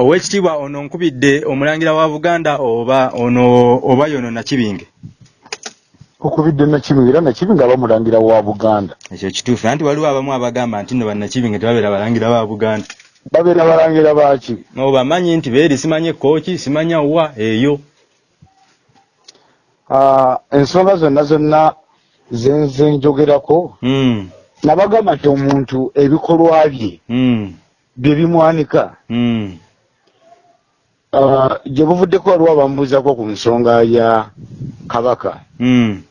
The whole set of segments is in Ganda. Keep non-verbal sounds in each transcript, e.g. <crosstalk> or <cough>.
owekitiibwa ono nkubidde omulangira wa buganda oba ono oba yono nakibinge? Okubidde nakibinge era nakibinge aba mulangira wa buganda. Ekyo kituufu anti waliwo abamu abagamba nti nno bannakibinge tebabeera balangira ba buganda. Babeera balangira baki obamanyi nti beeri simanye kooki simanya wa eyo. Ah, ensonga zonna zonna zenze njogerako Mm, nabagamba nti omuntu ebikolwa bye mm, bye bimwanika mm, gye buvuddeko waliwo abambuuzako ku nsonga ya kabaka. Mm,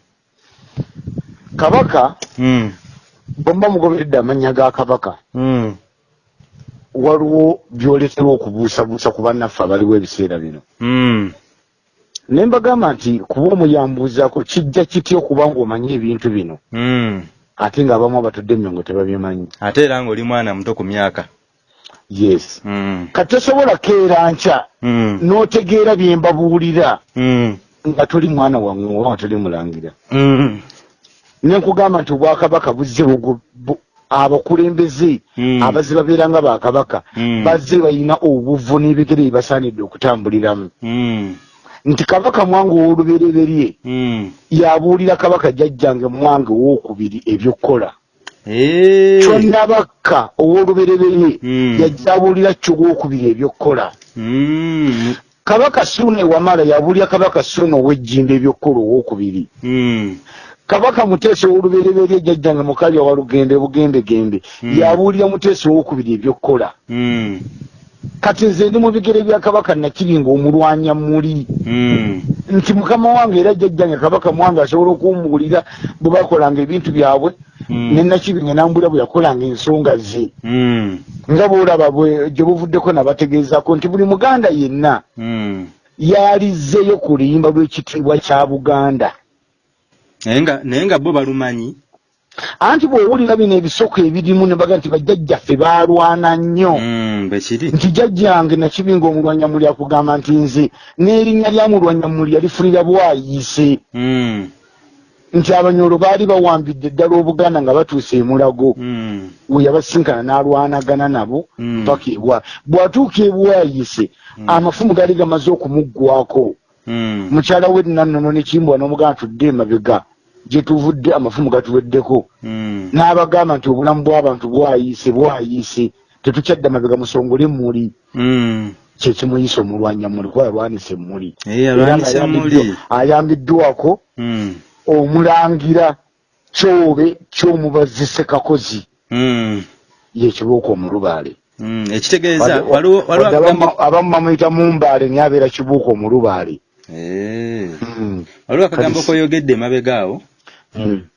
kabaka mm, bwemuba mugoberedde amannya ga kabaka mm. waliwo byoleterwa okubuusabuusa ku bannaffe abaliwo ebiseera bino. Ne mbagamba nti kuba omuyambuuzako kijja kitya okuba ng'omanyi ebintu bino? Ate ng'abamu abatudde emyongo tebabimanyi ate era ng'oli mwana muto ku myaka yes. Mm, kati tosobola keera nkya mm, n'otegeera bye mbabuulira. Mm, nga toli mwana wammwe oba nga toli mulangira. Mm, ne nkugamba nti obwakabaka buzze abakulembeze Mm. abazze babeera nga bakabaka Mm. bazze balina obuvu n'ebigere bye basaanidde okutambuliramu. Mm, nti kabaka mwange ow'olubereberye mm. yabuulira kabaka jjajjange mwange owokubiri ebyokukola kyonnabakka ow'olubereberye Mm. yajja abuulira kyo gwokubiri ebyokukola. Mm, kabaka suuna ewamala yabuulira kabaka suuna ow'ejjimba ebyokukola owokubiri. Mm, kabaka muteesa ow'olubereberye jjajjange mukalya wa lugende bugembegembe Mm. yabuulira muteesa owokubiri ebyokukola kati nze ndi mu bigere bya kabaka nakibinga omulwanya muli. Mm, nti mukama wange era jjajjange kabaka mwange asobola okumbuulira bwe bakolanga ebintu byabwe Mm. ne nakibinga nambulira bwe yakolanga ensonga ze. Mm, nga bwolaba bwe gye buvuddeko nabategeezako nti buli muganda yenna yalizzeyo ku luyimba lw'ekitiibwa kya buganda. Naye nga bo balumanyi anti bw'owulira bino ebisoko ebirimu ne baga nti bajjajjaffe baalwana nnyo. Mm, nti jjajjange nakibinga omulwanyamuli akugamba nti nze n'erinnya lya mulwanyamuli yalifulira bwayiise Mm, nti abanyolo baali bawambidde ddala obuganda nga batuusa emulago mm, we yabasinkana n'alwanagana nabo paka ebwa. Bw'atuuka ebwayise amafumu gaali gamaze okumuggwako mukyala we nannono nekimbwa n'omuganda tudde emabega gye tuvudde amafumu gatuweddeko. Mm, n'abagamba nti obulamu bw'abantu bwayiise bwayiise tetukyadda mabega musongole muli mm. kyekimuyisa omulwanyamuli kuba ayambiddwa- muli. ayambiddwako Mm, omulangira kyobe ky'omubazise kakozi mm, yekibuuka omulubaale. Ekitegeeza abamu- bamuyita mumbaale naye abeera kibuuka omulubaale. Eh, waliwo akagambo koyogedde emabega awo.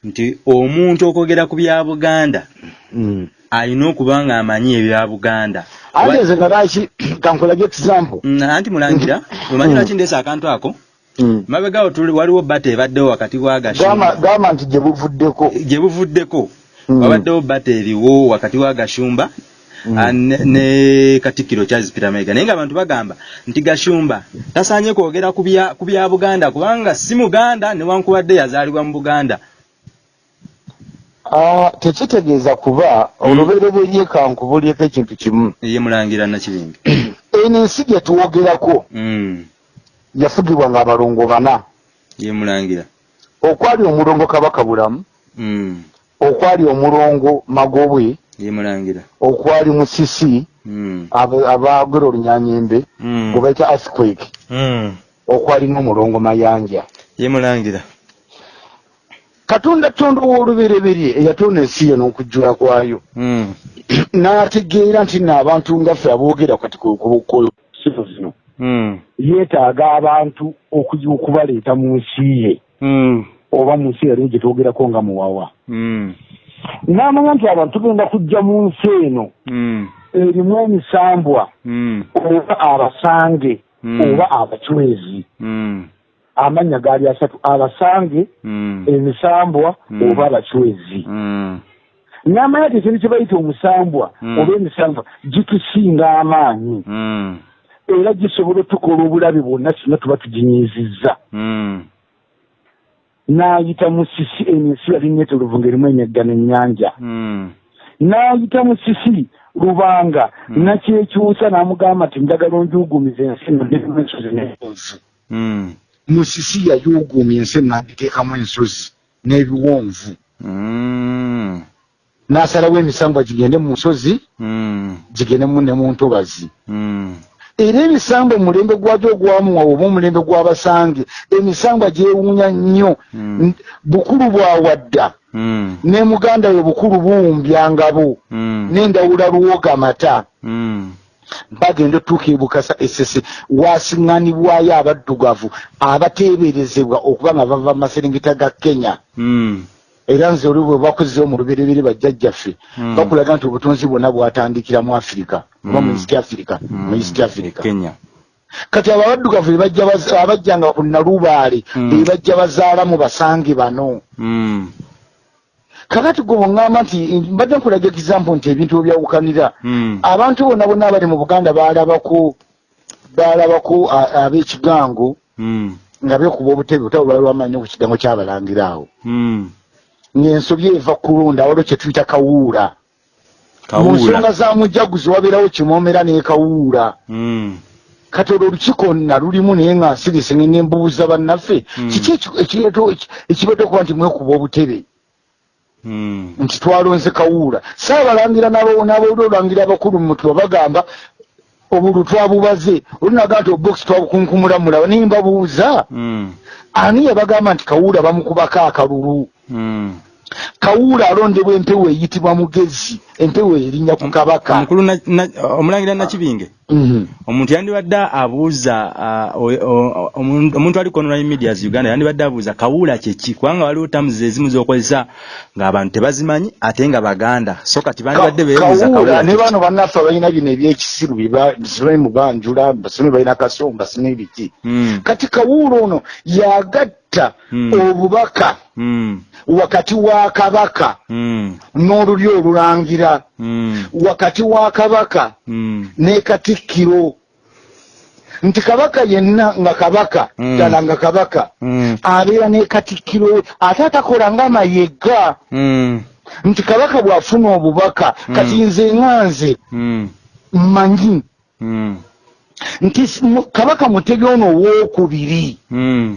Nti omuntu okwogera ku bya buganda Mm. alina okuba ng'amanyi ebya buganda. Ate nze nga laki kankulage example? Mm, anti mulangira omanyi lwaki ndeesa akantu ako? Mm. mabega awo waliwo bata ebaddewo wakati wa gashumba. Gamba nti gye buvuddeko. Gye buvuddeko. Mm. wabaddewo bata eriwo wakati wa gashumba Mm. Ne, ne katikkiro charles peter mayiga naye nga abantu bagamba nti gashumba tasaanye kwogera ku bya- buganda kubanga si muganda newankubadde yazaalibwa mu buganda. Ah, tekitegeeza kuba olubereberye kankubulyeko ekintu kimu. Ye mulangira nakibingi <clears throat> eno ensi gye tuwogerako Mm, yafugibwa nga abalongo bana. Ye mulangira. Okwali omulongo kabaka bulamu. Mm, okwali omulongo magobwe okwali musisi Mm, aba- abaagera olunyanyembe mm, gwe bayita earthquake mm, okwali n'omulongo mayanja. Ye mulangira katonda tonda ow'olubereberye eyatonda ensi ye n'okujjula kwayo. Mm, <clears throat> n'ategeera nti nno abantu ngaffe aboogera kati ku ku- ku sizo zino mm, yeetaaga abantu okubaleeta mu nsi ye. Mm, oba mu nsi yaliwo gye twogerako nga muwawa. Mm, n'amanya nti abantu tugenda kujja mu nsi eno. Mm, erimu emisambwa. Mm, oba abasange Mm. oba abacwezi amannya gaali asatu. Abasange emisambwa oba abacwezi n'amanya nti ekintu kye bayita omusambwa oba emisambwa gitusinga amaanyi. Era gisobola otukola obulabe bwonna singa tuba tuginyizizza mm, n'ayita musisi eno ensi yali neetolovu ng'erimu emeggano ennyanja mm, n'ayita musisi lubanga. Mm. nakyekyusa n'amugamba nti njagala onjugumiza ensi nondeemu ensozi n'ebiwonvu Mm. musisi yayugumya ensi n'agiteekamu ensozi n'ebiwonvu. N'asalawo emisambwa gigende mu nsozi gigendemu ne mu ntobazi. Era emisambwa omulembe gwagyo ogwamuwa oba omulembe gw'abasange emisambwa gyewuunya nnyo Mm. N- bukulu bwawadda Mm. ne muganda we bukulu buwumbyangabo Mm. n'endawula luwoga mata bagenda otuuka ebukasa esese wasiŋŋanibwayo abaddugavu abateeberezebwa okuba nga bava mu maserengeta ga kenya Mm. Era nze oli bwe bakozeho mu luberebere bajjajjaffe Mm. bakulaga nti obutonzi bwonna bwatandikira mu afirika oba mu Mm. east africa mu east africa Kenya. kati abo abaddugavu bebajja baz- abajjanga ku nalubaale Mm. bebajja bazaalamu basange bano kakati gwe bweŋŋamba nti mbadde nkulaga egizampu nti ebintu webyawukanira Mm. abantu bonna bonna abali mu buganda balabako a- ab'ekigango nga bekuba obutebe bali lwamanyi ku kigango kyabalangira awo. Ng'ensobi eva kulunda waliwo kye tuyita kawuula. Mu nsonga za mujaguzi wabeerawo kimoomera n'ekawuula Mm. kati olwo olukiiko nna lulimu naye nga nsirisenge nembuuza bannaffe. Mm. kiki eki- ekireeta- okuba nti mwekuba obutebe? Mm. nti twalonze kawuula. Saabalangira n'abawuli olangira abakulu mutuba bagamba obulu twabubaze. Olunaga nti obokisi twabukunkumula mulaba naye mbabuuza ani yabagamba nti kawuula bamukubako akalulu. Kawuula alondebwa empewo eyitibwa mugezi empewo erinnya ku kabaka Omukulu na- na- omulangira nakibinge. Mhm. omuntu yandibadde abuuza ah, o- omuntu ali ku online medias uganda yandibadde abuuza kawuula kyeki kubanga waliwo tamuzi ezimu zokozesa ng'abantu tebazimanyi ate nga baganda so kati bandibadde beebuuza kawuula kawuula ne kyeki. bano bannaffe abalina bino ebyekisiru basibe mubanjula basibe balina kasonga basine ebiki Mm, kati kawuula ono yagatta Mm. obubaka mm, wakati wa kabaka mm, n'oluli olulangira mm, wakati wa kabaka. Mm, ne katikkiro. Nti kabaka yenna nga kabaka Mm. ddala nga kabaka. Mm, abeera ne katikkiro we ate atakola nga mayega. Mm, nti kabaka bw'afuna obubaka Mm. kati nze nga nze mm, mmanyi. Mm, nti kabaka mutebi ono owookubiri mm.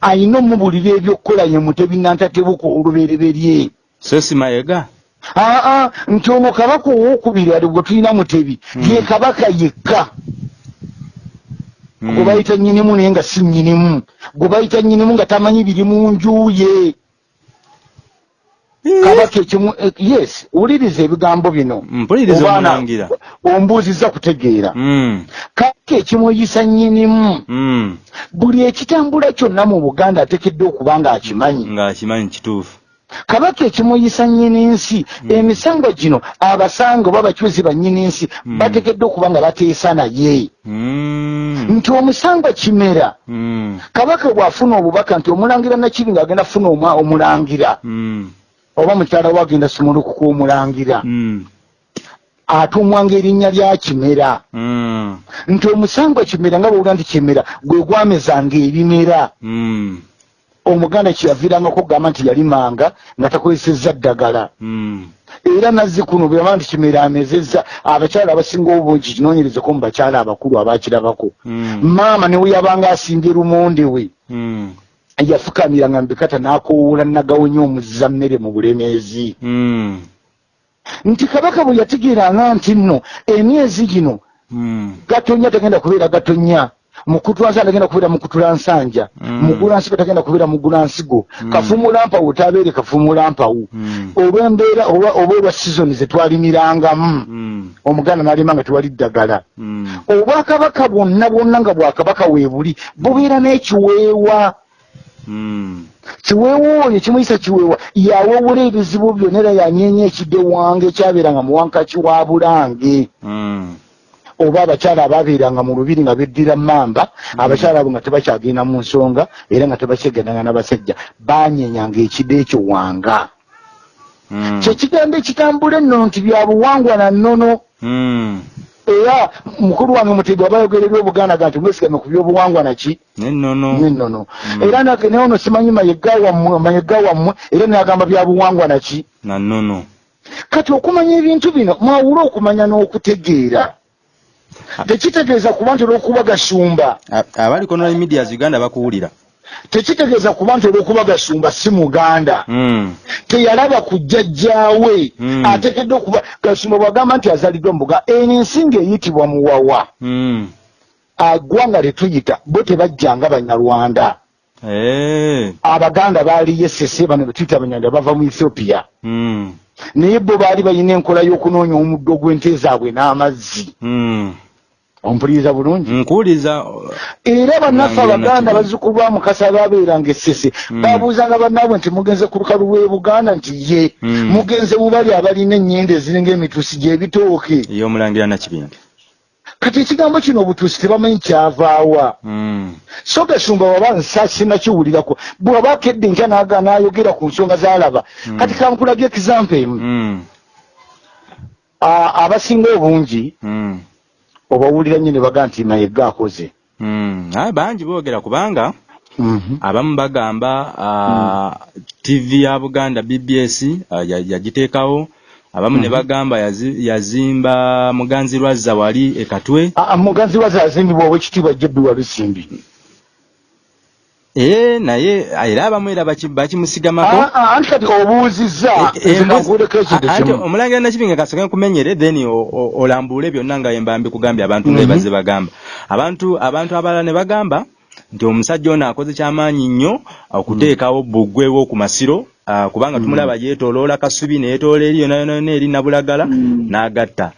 ayina omubulira ebyokukola ye mutebi nantatebuka olubereberye. So si mayega aa nti ono kabaka owookubiri ali gwe tulina mutebi Mm. ye kabaka yekka. Mm, gwe bayita nnyinimu naye nga si nnyinimu. Gwe bayita nnyinimu nga tamanyi biri mu nju ye. Eh, kabaka ekimu eh, yes wuliriza ebigambo bino. Obaana, ombuuziza kutegeera. Mm, kabaka ekimuyisa nnyinimu. Mm, buli ekitambula kyonna mu buganda ateekeddwa okuba nga akimanyi ng'akimanyi kituufu kabaka ekimuyisa nnyini-nsi emisango gino abasanga oba abakyuzi bannyini-nsi Mm. bateekeddwa okuba nga bateesa naye. Mm, nti omusango kimera. Mm, kabaka bw'afuna obubaka nti omulangira nakibi ng'agenda funa omwa omulangira. Mm, oba mukyala we agenda simulukuka omulangira. Mm, atumwanga erinnya lya kimera. Mm, nti omusango kimera nga bwewula nti kimera gwe gwamezanga ebimera omuganda kyeyaviirangako okugamba nti yalimanga nga takozesezza ddagala. Mm, era nazzi kuno bweyaba nti kimera amezezza abakyala abasinga obungi kinoonyerezeko mu bakyala abakulu abakirabako. Mm, maama newe yabanga asimbye lumonde we. Mm, yafukamiranga mbikata n'akowoola nagawonya omuzza mmere mu bulemeezi. Nti kabaka bwe yategeeranga nti nno emyezi gino gatonya tagenda kubeera gatonya mukutulansanja tagenda kubeera mukutulansanja Mm. mugulansigo tagenda kubeera mugulansigo Mm. kafumuulampawu tabeere kafumuulampawu mm, olw'embeera oba olwa sizoni zetwalimirangamu mm, omuganda n'alima nga tewali ddagala. Mm, obwakabaka bwonna bwonna nga bwakabaka weebuli bubeera n'ekiweewa. Mm, kiweewa oyo kimuyisa kiweewa. Yawewula ebizibu byonna era yanyeenya ekidde wange ekyabeeranga mu wankaki wa bulange. Mm, oba abakyala abaabeeranga mu lubiri nga beddira mamba abakyala abo nga tebakyagenda mu nsonga era nga tebakyegendanga n'abasajja banyenyanga ekidde ekyo wanga. Mm, kyekigambo ekitambula enno nti bya buwangwa na nnono. Mm. era mukulu wange mutebi aba ayogererwa obuganda ga nti mwesigame ku byobuwangwa naki nennono Mm. era nake naye ono simanyi mayega wammwe era nagamba bya buwangwa naki na nnono. Kati okumanya ebintu bino mwawule okumanya n'okutegeera tekitegeeza kuba nti olw'okuba gasumba A- abali ku online medias uganda bakuwulira tekitegeeza kuba nti olw'okuba gasumba si muganda Mm. teyalaba ku jjajjaawe Mm. ateekeddwa okuba gasumba bwagamba nti azaliddwa mubuga eno ensinga eyitibwa muwawa Mm. agwanga letuyita bo tebajjanga banyarwanda Eh. abaganda baaliyo esese bano betuyita abanyarwanda bava mu ethiopia naye bo baali balina enkola y'okunoonya omuddo gw'ente zaabwe n'amazzi. Ompuliriza bulungi nkuwuliza era bannaffe abaganda bazzukulu ba mukasa ababeeranga essese Mm. babuuzanga bannaabwe nti mugenze ku lukalu lw'e buganda nti ye Mm. mugenze mu bali abalina ennyenda eziringa emitusi gy'ebitooke ey'omulangira nakibinge kati ekigambo kino obutuusi tebamanyi kyavaawa Mm. so gasumba waba nsa sinakiwulirako bw'aba akedde nkya naga n'ayogera ku nsonga z'alaba kati kankulaga ekizampa emu abasinga obungi. Obawulira nnyo ne baga nti mayega akoze Mm. Ah, bangi boogera kubanga Mhm. abamu bagamba ah, tv ya buganda bbs ah, ya- yagiteekawo abamu ne Mhm. bagamba yazi- yazimba muganzi lwazza wali ekatwe Ah, muganzi waze azimbibwa owekitiibwa jebbi walusimbi ee naye era abamu era baki- bakimusigamako. Ah, ah, anti kati obuuzizza? Eh, eh, anti omulangira nakibinga kasooke nkumenyere then olambuule byonna nga emba mbikugambye abantu Mhm. bebaze bagamba. Abantu abantu abalala ne bagamba nti omusajja ono akoze kyamaanyi nnyo okuteekawo bbugwe w'oku masiro ah, kubanga tumulaba yeetooloola kasubi neyeetoola eri yona yona yona eri nabulagala n'agatta.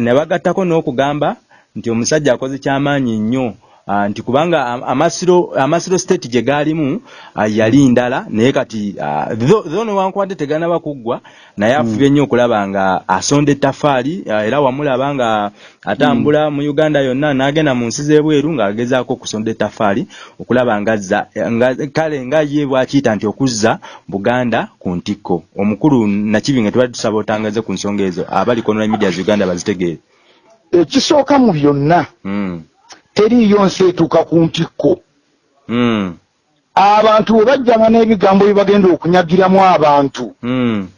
Ne bagattako n'okugamba nti omusajja akoze kyamaanyi nnyo. Ah, nti kubanga am- amasiro amasiro state gye gaalimu ah, yali ndala naye kati ah, tho newankubadde teganaba kuggwa naye afubye nnyo okulaba nga asonda ettafaali ah, era wamulaba nga atambula mu uganda yonna n'agenda mu nsi z'ebweru ng'agezaako okusonda ettafaali okulaba ngazza nga kale nga ye bw'akiyita nti okuzza buganda ku ntikko. Omukulu nakibinge tubadde tusaba otangaze ku nsonga ezo abali ku online medias uganda bazitegeere. Ekisooka mu byonna mm. Teriiyo nsi etuuka ku ntikko. Mm. abantu bwe bajjanga n'ebigambo bye bagenda okunyagiramu abantu mm.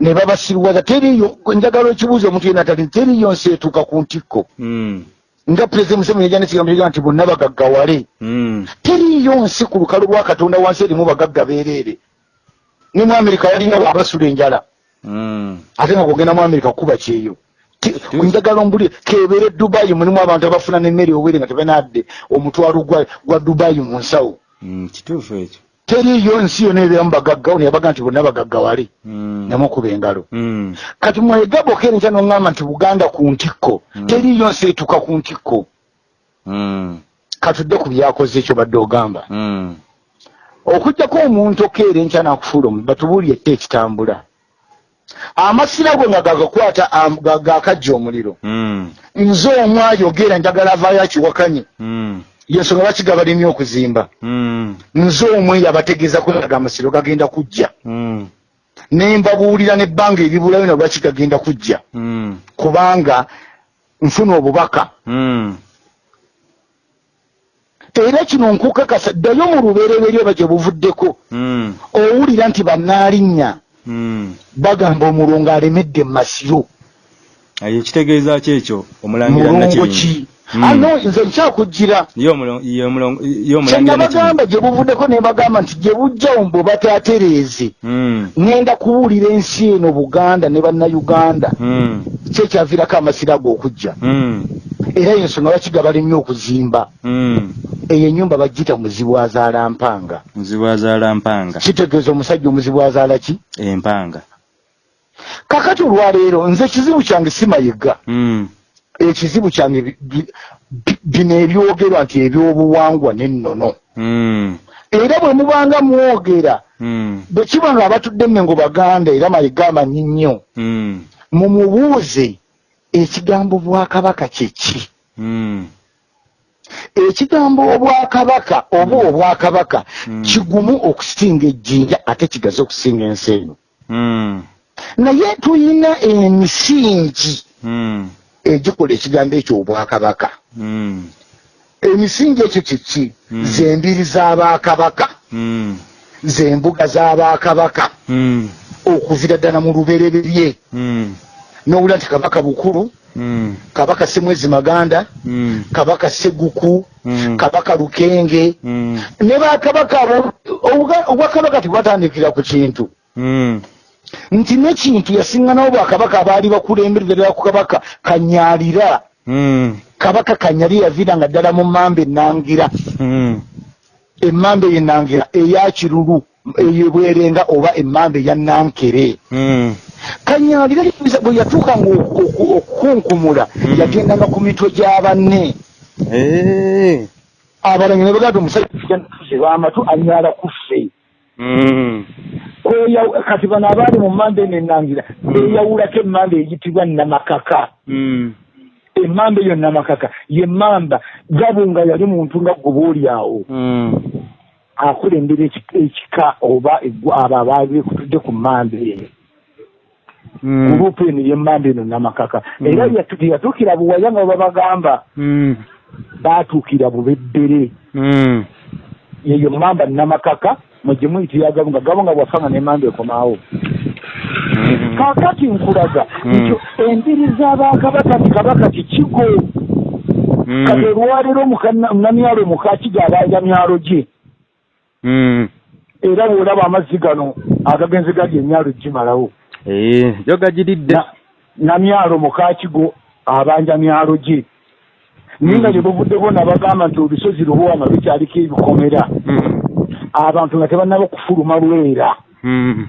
ne babasiruwaza teriiyo njagala ekibuuzo omuntu yenna tali teriiyo nsi etuuka ku ntikko? Mm. nga pulezidenti museveni yajja n'ekigambo kiga nti bonna bagaggawale. Teriiyo nsi ku lukalu lwa katonda wansi erimu bagagga beereere. Ne mu amerika yalina abasula enjala. Ate nga kugenda mu amerika kuba kyeyo njagala ombuli kebeere dubayi mulimu abantu abafuna nemmere obwere nga tebanadde omutwalo gwa, gwa dubayi mu nsawo mm. kituufu ekyo teriiyo nsi yona ebeeramu bagaggawo neyabaga nti bonna bagaggawale mm. namukuba engalo mm. kati mwegabo kerenkya noŋŋamba nti buganda ku ntikko Mm. teriiyo nsi etuuka ku ntikko mm. katudde ku byakoze ekyo badde ogamba mm. okugjako omuntu okeera enkya nakufuula omu batubuulye ette ekitambula amasira gwe nga gagakwata am- ga- gakajja omuliro mm. nze omu ayogera njagala avaayo akiwakanye mm. yensonga lwaki gabalimi okuzimba mm. nze omu eyo abategeeza kweraga amasiro gagenda kujja mm. ne mbabuulira n'ebbanga eribulayo na lwaki gagenda kujja mm. kubanga nfuna obubaka mm. era kino nkukakasa ddayo mu lubereberye oba gye buvuddeko mm. owulira nti bannaalinnya. Bagamba omulongo alemedde mu masiro aye kitegeeza ki ekyo? Omulangira ano nze nkyakugira. Kyenabagamba gye buvuddeko ne bagamba nti gye bujjawo mbwe bataatereeze. Mm. ŋŋenda kubuulira ensi eno buganda ne bannayuganda. Mm. kyekyaviirako amasiro ago okujja era yensonga lwaki gabalemye okuzimba. Eyo ennyumba bagiyita muzibu azaala mpanga. Muzibu azaala mpanga. Kitegeeza omusajja omuzibu azaala ki? Empanga. Kakati olwaleero nze ekizibu kyange simayiga mm. Ekizibu kyange bi- bi- bi- bino ebyogerwa nti ebyobuwangwa n'ennono. Mm. era bwe mubanga mwogera mm. bwe kiba nga abatudde mmengo baganda era mayiga amanyi nnyo mm. mumubuuze ekigambo bwakabaka kyeki ekigambo obwakabaka oba obwakabaka kigumu okusinga ejjinja ate kigaze okusinga ensi eno. Naye tuyina emisingi. Egikola ekigambo ekyo obwakabaka. Mm. emisingi ekyo kiki Mm. zembiri z'abakabaka mm. zembuga z'abakabaka okuvira ddala mu lubereberye. Nowula nti kabaka bukulu kabaka semwezi maganda kabaka seguku kabaka lukenge. Ne bakabaka abo obwakabaka tebwatandikira ku kintu. Nti nekintu yasiŋŋanawo bwakabaka abaali bakulemberera ku kabaka kanyalira Mm. kabaka kanyali yaviiranga ddala mu mamba enangira Mm. emmamba ey'enangira eya kirulu eyebwerenga oba emmamba eya nankere Mm. kanyalira bwe yatuukanga oku- oku- okukunkumula yagendanga ku mitwe gya banne Eh. abalanyi ne bagamba omusajja tuze bamatu anyala kuffe Mm. Kweya- kati bano abaali mu mamba eno enangira beyawulako emmamba eyitibwa namakaka Mm. emmamba eyo namakaka yemmamba gabunga yali muntu nga gwe boolyawo Mm. akulembera eki- ekika oba abo abaali bekutudde ku mmamba eyo Mm. gurupu eno yemmamba eno namakaka Mm. era yatu- teyatuukira buwaya nga babagamba Mm. baatuukira bubeddere Mm. yeyo mmamba namakaka mwegye muyitira gabunga gabunga bwafanga nemmamba ekomaawo kaakati nkulaga Mm. nti embiri z'abakabaka ti kabaka kikigo Mm. kati olwaleero munamyalo mukakiga abanja myalo gye Mm. era bwolaba amazzi gano agagenze gali emyalo gimalawo Eh, jo gajiridde. Na- namyalo mukakigo abanja myalo gye naye nga gye buvuddeko nabagamba nti olusozi luhwama lukyaliko ebikomera. Abantu nga tebannaba okufuluma lwera Mm.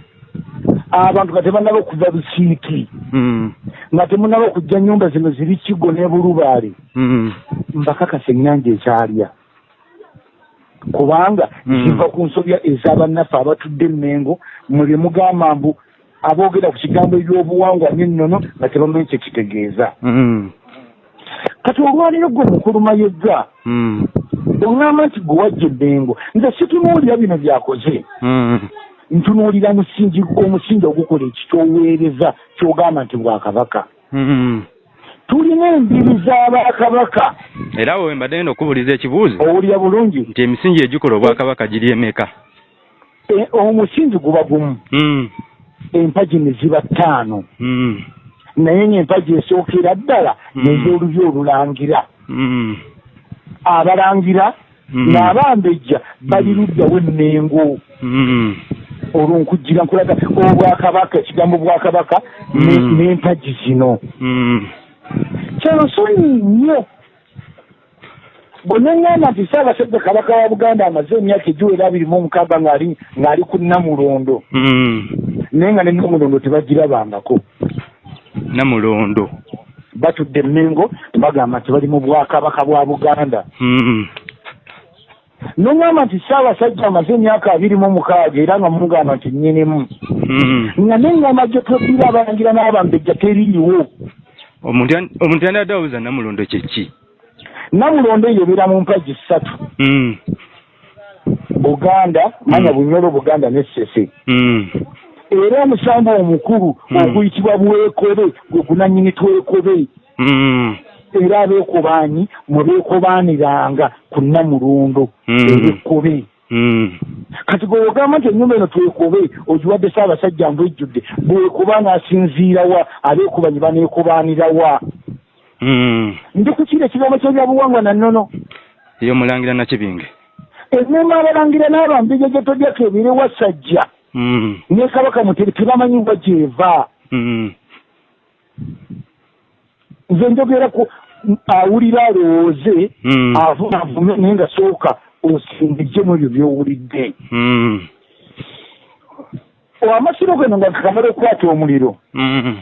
abantu nga tebannaba okuva busiiki Mm. nga temunaba okujja nyumba zino ziri kigo ne bulubaale Mm. mbakakasa ennyanja ekyalya kubanga kiva ku nsobya ez'abannaffe abatudde emmengo mwe mugamba mbu aboogera ku kigambo ebyobuwangwa n'ennono nga tebamanyi kye kitegeeza Mm. Kati olwaleero gwe mukuluma yegga Mm. oŋŋamba nti gwe wajja emmengo nze situnuulira bino byakoze. Mm. ntunuulira musingi omusingi ogukola ekikyoweereza kyogamba nti bwakabaka Mm. tulina embiri z'abakabaka era we mbadde ngenda okubuuliza ekibuuzo. Owulira bulungi? Nti emisingi egikola obwakabaka giri emeka? E- omusingi guba gumu. Empagi ne ziba ttaano. Naye ng'empagi esookera ddala Mm. nez'olubya olulangira Mm. abalangira Mm. n'abambejja bali luddawo emmengo Mm. olwo nkujjira nkulaga obwakabaka ekigambo bwakabaka ne- n'empagi zino Mm. kyansonyi nnyo bwe neŋŋamba nti ssaabasajja kabaka wa buganda amaze emyaka egiwera abiri mu omukaaga ng'ali ng'ali ku namulondo naye nga ne namulondo tebagirabangako namulondo batudde emmengo bagamba nti bali mu bwakabaka bwa buganda Mm. noŋŋamba nti ssaabasajja amaze emyaka abiri mu omukaaga era nga mugamba nti nnyinimu Mm. nga neŋŋamba gye twebira abalangira n'abambejja teriiwo omuntu yan- omuntu yandadde awuza namulondo kyeki namulondo eyo ebeera mu mpagi ssatu Mm. buganda manya bunyolo buganda n'essese Mm. Era omusambu omukulu Mm. oguyitibwa bwekobe gwe gunanyini twekobe Mm. era abeekobaanyi mwe beekobaaniranga ku namulondo Mm. ebekkobe kati gwe ogamba nti ennyumba eno twekobe ogiwadde ssaabasajja mbu ejjudde bwekoba n'asinziirawa abeekobanyi baneekobaanirawa ndi ku kiri ekigambo ky'ebyabuwangwa nannono eyo mulangira nakibinge ennyumba abalangira n'abambejja gye todyako ebirewa sajja Mm. Ne kabaka mutere tebamanyibwa gyeva Mm. nze njogera ku awulira alowooze Mm. avume naye nga sooka osimbijjemu ebyo byowulidde Mm. amasiro gano nga kakamala okukwata omuliro Mm.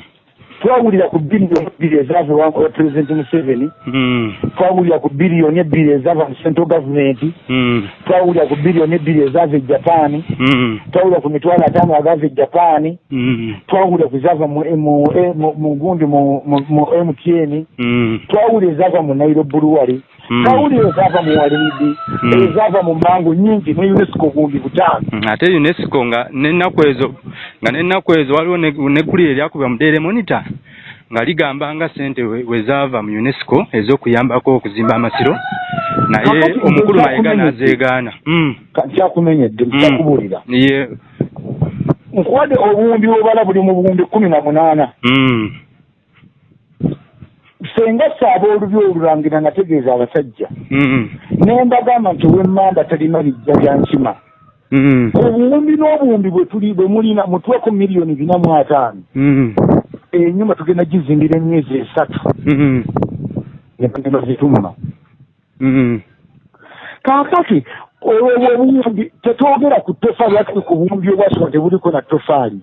Twawulira ku biliyoni ebbiri ezaava ewa pulezidenti museveni. Mm. twawulira ku biliyoni ebbiri ezaava mu central gavumenti Mm. twawulira ku biliyoni ebbiri ezaava e japaani Mm. twawulira ku mitwalo ataano agaava e japaani twawulira ku zaava mu gundi mu mtn twawulira ezaava mu nairobi luwali Mm. twawulira ezaava mu walidi Mm. ezaava mu mango nyingi ne unesco gundi butaano Mm, ate unesco nga n'ennaku ezo nga n'ennaku ezo waliwo ne- neggulire eryakuba mu daily monitor nga ligamba nga sente we we zaava mu unesco ez'okuyambako okuzimba amasiro naye omukulu mayiga n'azeegaana Mm. Ka- nkyakumenyedde Mm. nkuwadde obuwumbi bwobala buli mu buwumbi kumi na munaana Mm. Senga saaba olubi olulangira nategeeza abasajja Mm. ne mbagamba nti owemmamba talina bijja bya nkima Mm. obuwumbi n'obuwumbi bwe tuli bwe mulina mutuweko miliyoni bina mu ataano Mm. enyumba tugenda gizimbira emyezi esatu nebagenda zitumma Mm. kaakati olwo obuwumbi tetwogera ku tofaali ati ku buwumbi obwasoma tebuliko na tofaali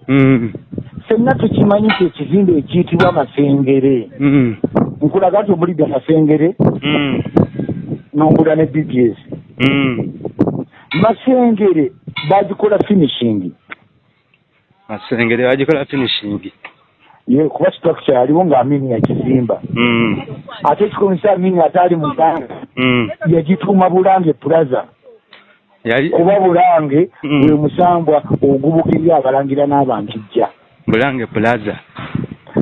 Fenna tukimanyi nti ekizimbe ekiyitibwa masengere. Mm. nkulaga nti omulidde masengere Mm. nombula ne bps Mm. masengere bagikola finishing. Masengere bagikola finishing. Ye kuba structure aliwo nga amini yakizimba ate ekikomisa amini ate ali mu gganda Mm. yagituuma bulange plaza. Kuba bulange bwe musambwa ogubukirya abalangira n'abankijja bulange plaza.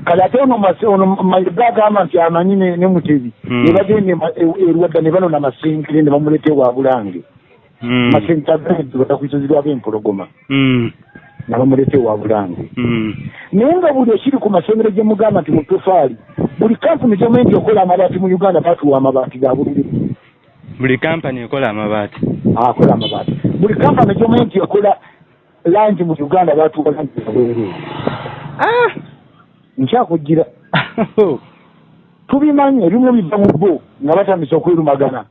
Kale ate ono mayiga agamba nti amanyi ne mutebi Mm. ne bagende ma- e- erwadda ne banona masengere ne bamuleeta ewa bulange. Mm. masengere agandi batakwisozirwako empologoma Mm. ne bamuleeta ewa bulange. Naye nga buli ekiri ku masomero gye mugamba nti mu tofaali buli kampuni gyomenti okola amabaati mu uganda batuwa amabaati ga buliri buli kampani ekola amabaati. Akola amabaati. Buli kampani gyomenti ekola langi mu uganda batuwa langi zabwereere nkyakugira <laughs> tubimanyi ebimu biva mu bo nga batandisa okwerumagana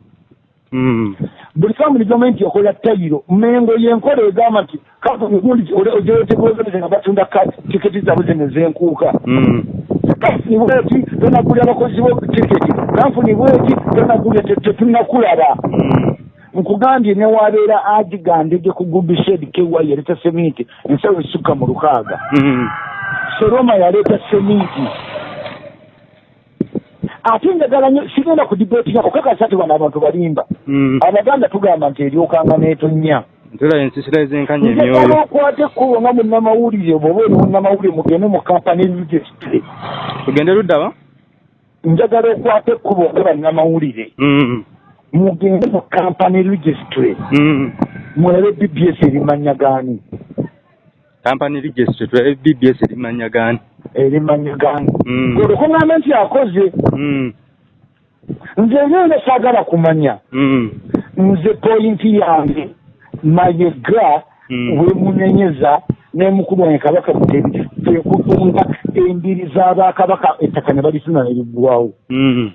Mm. buli kampuni gyomenti ekola tayiro. Mengo yenkola egamba nti kampuni gundi gyotegeeze nga batunda tiketi zaabwe zino zenkuuka. Mm. kampuni bweti tonagulya abakozi bo tiketi kampuni bweti tonagulya te- tetunnakulaba Mm. Nkugambye newabeera agigandege ku gubished kewa yaleeta seminti ensawo esukka mu lukaaga. Mm. seroma yaleeta seminti ate njagala nnyo sigenda ku dibeeti yako kakasa ti wano abantu balimba. Mm. abaganda tugamba nti eryokanga neetonnya ntula ensisira ezenkanya emyoyo. okwate ekkubo nga munnamawulire bwoba oli munnamawulire mugende mu kampani registre tugende luddawa njagala okwata ekkubo nga bannamawulire. Mm. Mugende mu kampani registre Mm. mulabe bbs erimanya gaani kampani registre tulabe bbs erimanya gaani erimanya gaani Mm. olwokuŋŋamba nti akoze Mm. nze ngenda saagala kumanya Mm. nze poyinti yange mayega Mm. wemunenyeza nemukulu wange kabaka mutebi twekutunga embiri z'abakabaka ettaka ne balisuna neriggwawo Mm.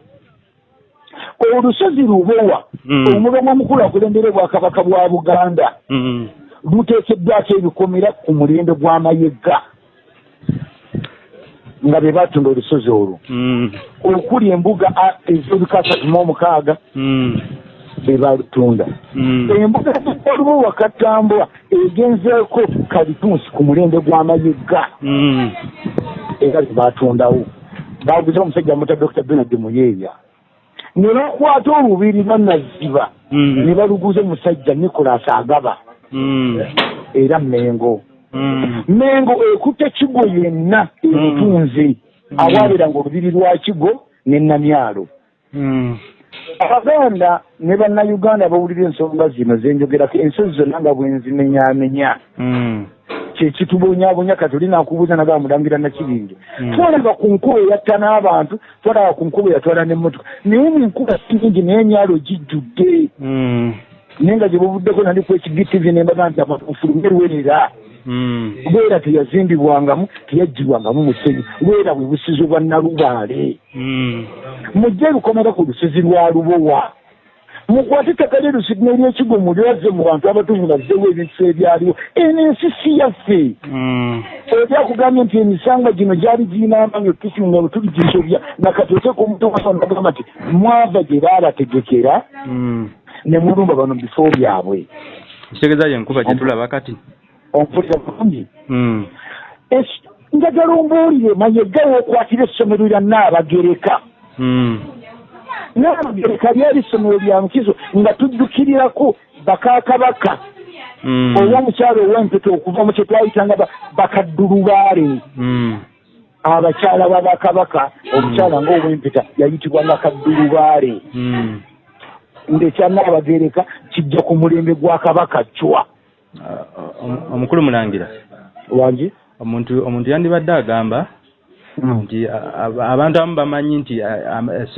Olusozi lubowa Mm. omulomo omukulu akulembera obwakabaka bwa buganda Mm. luteekeddwako ebikomera ku mulembe gw'amayega nga be batunda olusozi olwo Mm. okuli embuga ez'ebika asatu mu omukaaga Mm. be balutunda embuga olubo wakatambula egenzeeko kalitunsi ku mulembe gw'amayega Mm. era ze batundawo baguza omusajja muta dr benard muyeya ne bakwata olubiri bannaziba Mm. ne baluguza omusajja nicolas agaba Mm. era mengo Mm. mengo ekutte kigo yenna ebutunze awaberanga olubiri lwa kigo ne namyalo Mm. Abaganda ne bannayuganda bawulira ensonga zino zenjogerako ensozi zonna nga bwenzimenyamenya Mm. kyekitubonyabonya kati oli nakubuuza nagaa mulangira nakibinge Mm. twalaba ku nkuba eyatta n'abantu twalaba ku nkuba eyatwala n'emmotoka naye nenkuba si nyingi naye emyalo gijjudde Mm. naye nga gye buvuddeko nali ku ekigitivi nembaga nti amafulume lwerera Mm. Lwera teyazimbibwangamu teyaggyibwangamu musenyu lwera bwe busizi bwa nalubaale. Mm. mujje lukomera ku lusozi lwa lubowa. Mukwate ettaka lyerusigina eryekigo mulyaze mu bantu abatuvu bazzewo ebintu ebyaliwo. Eno ensi si yaffe. Mm. obyakugambye nti emisangwa gino gyali girina amanyi otusinga otuligisobya nakatoteeka omuntu wasonagamba nti mwava gye baalategekera Mm. ne mulumba bano mu bifo byabwe. Kitegeeza yenkuba gyetulaba kati ompulira bulungi Mm. Es- njagala ombuulire mayega wookwatira essomero lya naabagereka Mm. naabagereka lyali essomero lya mukizo nga tujjukirirako bakakabaka Mm. ow'omukyalo ow'empeta okuva mu kye twayitanga ba- bakaddulubaale abakyala babakabaka omukyala ngaow'empeta yayitibwanga kaddulubaale Mm. ngaekyanabagereka kijja ku mulembe gwa kabaka cwa omukulu mulangira. Wangi? Omuntu omuntu yandibadde agamba nti abantu abamu bamanyi nti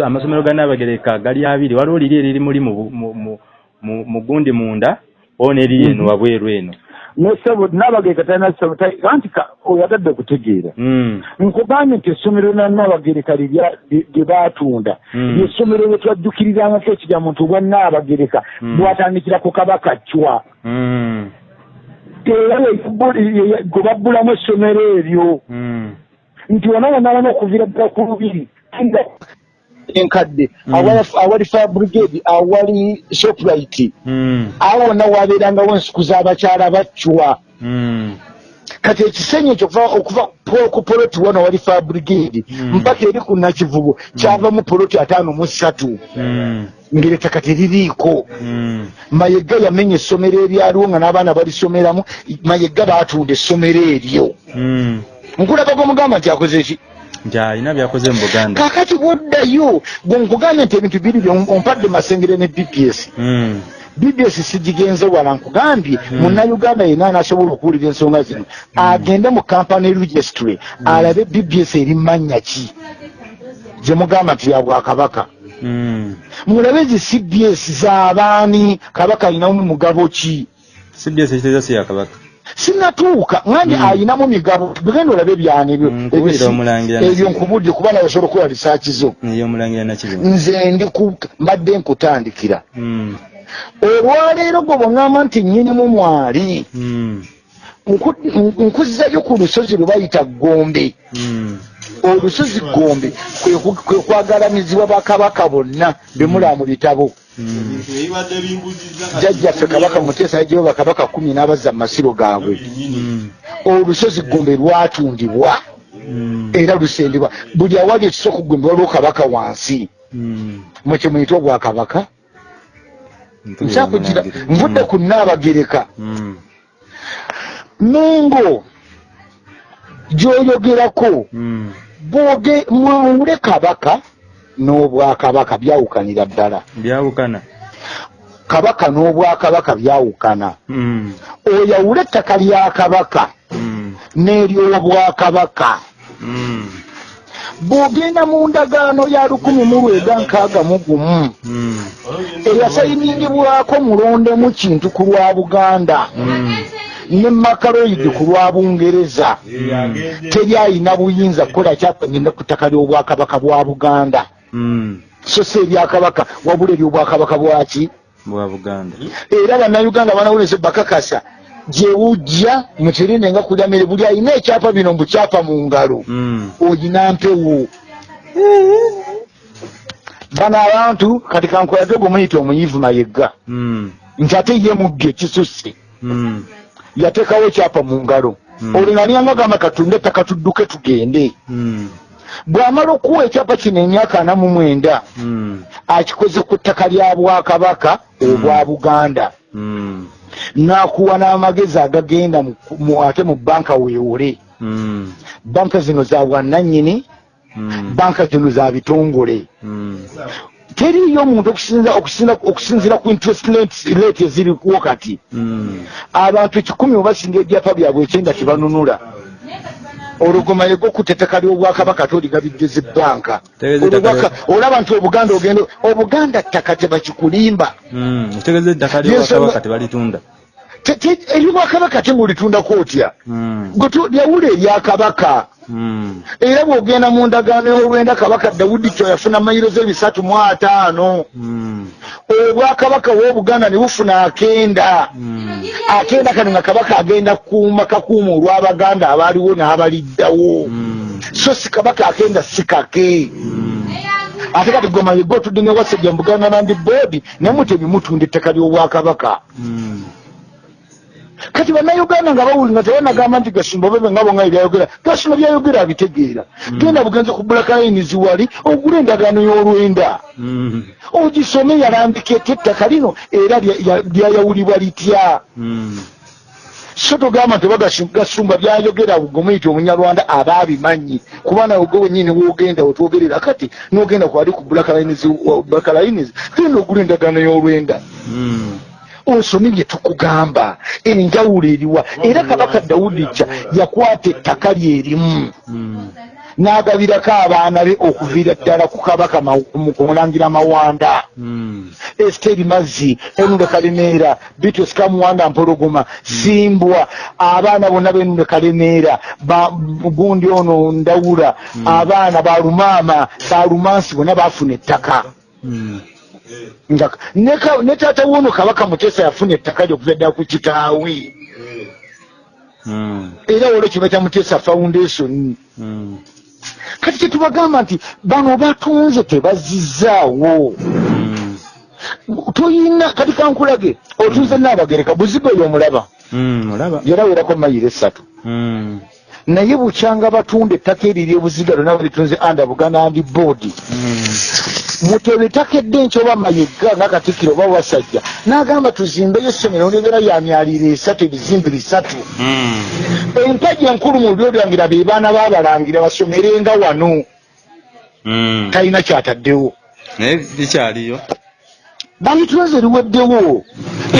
amasomero ga nnabagereka gali abiri. Waliwo liri eriri muli mu gundi munda oba n'eriri eno Mhm. wabweru eno. Nesebo nabagereka talina ssebo ta- anti ka- oyagadde kutegeera. Mm, nkugambye nti essomero lya nabagereka lye baatunda. Mm. lyessomero lye twajjukirizangako ekirya muntu bwa naabagereka Mm. bwatandikira ku kabaka cwa mm, gwe babbulamu essomero eryo mm, nti wona wona wona okuviira ddala ku lubiri enkadde Mm. awali- fire brigade awali shoprite. Mm, awo wonna wabeerangawo ensuku z'abakyala bacwa mm, kati ekisenyi ekyo okuva ku poloti wano wali fire brigade Mm. mpaka eri ku nakivubo kyavamu poloti ataano mu ssatu. Mm, ng'erettaka teririiko mayegga yamenya essomero eryaliwo nga n'abaana balisomeramu mayegga baatunda essomero eryo. Mm. nkulaba gwomugamba nti akoze ki? Alina byakoze mu buganda. Kakati bwoddayo gwe nkugambye nti ebintu biri byo ompadde masengere ne bps Mm, bps sigigenze wala nkugambye Mm. munnayuganda yenna anasobola okuwulira ensonga zino agende mu kampany registry alabe bps eri mannya ki? Gye mugamba nti ya bwakabaka. Mm. mulabe zi cbs z'abaani kabaka alinamu mugabo ki? Cbs ekiteeza si yakabaka sinatuuka ngandi Mm. ayinamu migabo tugenda olabe ebyani ebyo? Mm, kubulira ebyo nkubudde kuba nawe osobola okukola risaaki zo nze ndi mbadde nkutandikira. Mm, olwaleero gwe bweŋŋamba nti nnyinimu mwali mm, nku- nkuzzayo ku lusozi lwe bayita gombe. Mm, olusozi gombe kwe kwagalamizibwa bakabaka bonna bemulaba mu bitabo. Jjajjaffe kabaka muteesa yajewo bakabaka kumi n'abazza mu masiro gaabwe. Olusozi gombe lwatundibwa. Era lusendebwa buli awali ekisooka gombe waliwo kabaka wansi. Mm. mwekye muyita obwakabaka? Mpulira nkyakugira omulangira. nvudde ku naabagereka Mm, mengo gy'oyogerako. Mm, bwoge mwawule kabaka n'obwakabaka byawukanira ddala. Byawukana. Kabaka n'obwakabaka byawukana. Mm, oyawule ettaka lya kabaka mm, n'eryobwakabaka. Mm, bw'ogenda mu ndagaano ya lukumi mu lwega nkaaga mu gumu mm, eyasayiningibwako mulondemu kintu ku lwa buganda mm, ne makaloidi ku lwa bungereza. Teri ayina buyinza kukola kyakagenda ku ttaka ly'obwakabaka bwa buganda. So si ebyakabaka wabula eryobwakabaka bwaki era bannayuganda banawuleze bakakasa gyewujja muterene nga kulya mere buli alina ekyapa bino mbukyapa mu ngalo Mm, oyina mpewo. Bano abantu kati kankolage gwe muyita omuyivu mayegga. Mm, nti ate ye mugge kisusse. Mm, yateekawo ekyapa mu ngalo. Olwo naliyanga gamba katunde ettaka tudduke tugende. Bw'amala okuwa ekyapa kino emyaka ana mu mwenda akikoze ku ttaka lya bwakabaka obwa buganda n'akuwa n'amagezi agagenda mu- ate mu banka weewole mm, banka zino za bwannannyini mm, banka zino za bitongole. Mm, teriyo omuntu okusinziira ku interest rates- rate ezirikuwo kati mm. abantu kikumi webasinga ebyapa byabwe ekyenda tebanunula olugoma yegokutta ettaka ly'obwakabaka toligabidde banka Tegeeza ettaka olaba nti obuganda ogenda obuganda ttaka tebakikulimba. Otegeeza ettaka Yes, lyobwakabaka tebalitunda. Te- te- eryobwakabaka temulitundako otya? Mm, tu- lyawula eryakabaka era bw'ogenda mu ndagaano y'olwenda kabaka dawudi kyo yafuna mayiro z'ebisatu mu ataano. Mm, obwakabaka w'obuganda ne bufuna akenda. Mm, akenda kano nga kabaka agenda kuuma kakuuma olw'abaganda abaaliwo n'abaliddawo. So si kabaka akenda si kake. Ate kati goma yegga otudde ne wasajja mu buganda land board naye mutebimutunda ettaka ly'obwakabaka. Kati bannayuganda nga bawuli nga tebanagamba nti gasimba bebe nga bonga ebyayogera gasimba byayogera abitegeera genda bugenze ku black lines wali ogula endagaano y'olwenda. Mm, ogisome yalambika ety ettaka lino era lya- ya- lyayawulibwa litya? Mm, so togamba nti oba gasi- gasumba byayogera gomuyita omunyarwanda aba abimanyi kuba nawe gwe wenyini wogenda wetwogerera kati nogenda kwali ku lines genda ogula endagaano y'olwenda osomye bye tukugamba enjawulo eriwa. Era kabaka dawudi kya yakwata ettaka lyerimu Mm. n'agabirako abaana be okuviira ddala ku kabaka kumulangira mawanda. Mm. esiteri mazzi enunde kalemeera bitos kamuwanda mpologoma simbwa abaana bonna benunde kalemeera ba- gundi ono ndawula abaana balumaama balumansi bonna bafuna ettaka ne ka- ne taata wono kabaka mutesa yafuna ettaka lyokuva ddala ku kitaawe. Mm. era olwo kiba kya mutesa foundation. Mm. kati kyetubagamba nti bano batunze tebazizaawo. Mm. toyina kati kankulage otunze naabagereka buzibe oyo omulaba. Olaba yarawerako mayiro esatu Naye bukyanga batunda ettaka eriri ebuziga lyonna balitunze anda buganda andi board. Mm. mutebe ettaka eddenki oba mayega ngakatikkiro oba wasajja n'agamba tuzimbeyo essomero ndegera ya myaliro esatu ebizimbe bisatu empagi enkulu mu lulyo lwangira be baana baabalangira basomerenga wano. Mm. talina kyataddewo. Naye bikyaliyo bayitunze liweddewo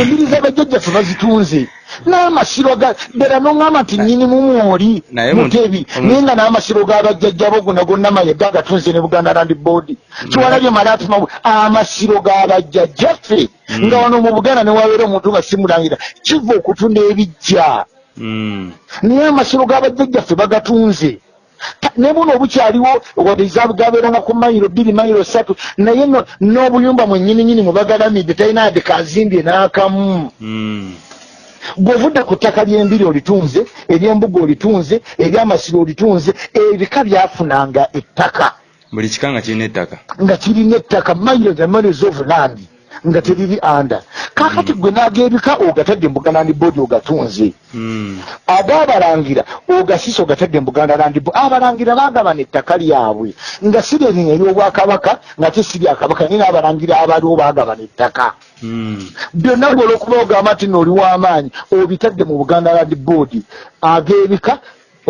embiri z'abajjajjaffe bazitunze n'amasiro ga ddala noŋŋamba nti nnyinimu mwoli Naye mu- mutebi naye nga n'amasiro g'abajjajjabo gonna gonna mayega gatunze ne buganda land board. Kiwalabye malatima amasiro g'abajjajjaffe nga wano mu buganda ne wabeera omuntu nga simulangira kiva okutunda ebijja Mm. naye amasiro g'abajjajjaffe bagatunze ne buno obukyaliwo gabeeranga ku mayiro bbiri mayiro satu naye no- n'obuyumba mwe bagalamidde talina yadde kazimbye n'akamu. Mm. bw'ovudde ku ttaka ly'embiri olitunze ery'embuga olitunze ery'amasiro olitunze ebika byafunanga ettaka. Buli kika nga kirina ettaka. Nga kirina ettaka mayiro the miles of land nga teriri anda kakati gwe n'ag'ebika ogatadde buganda land board ogatunze. Mm. ag'abalangira ogasiisa ogatadde mu buganda land board. Abalangira bagabana ettaka lyabwe nga si lyerino ery'obwakabaka nga te si lyakabaka naye n'abalangira abaliwo bagabana ettaka Mm. byonna gwe olwokuba ogamba nti nooli w'amaanyi obitadde mu buganda land board ag'ebika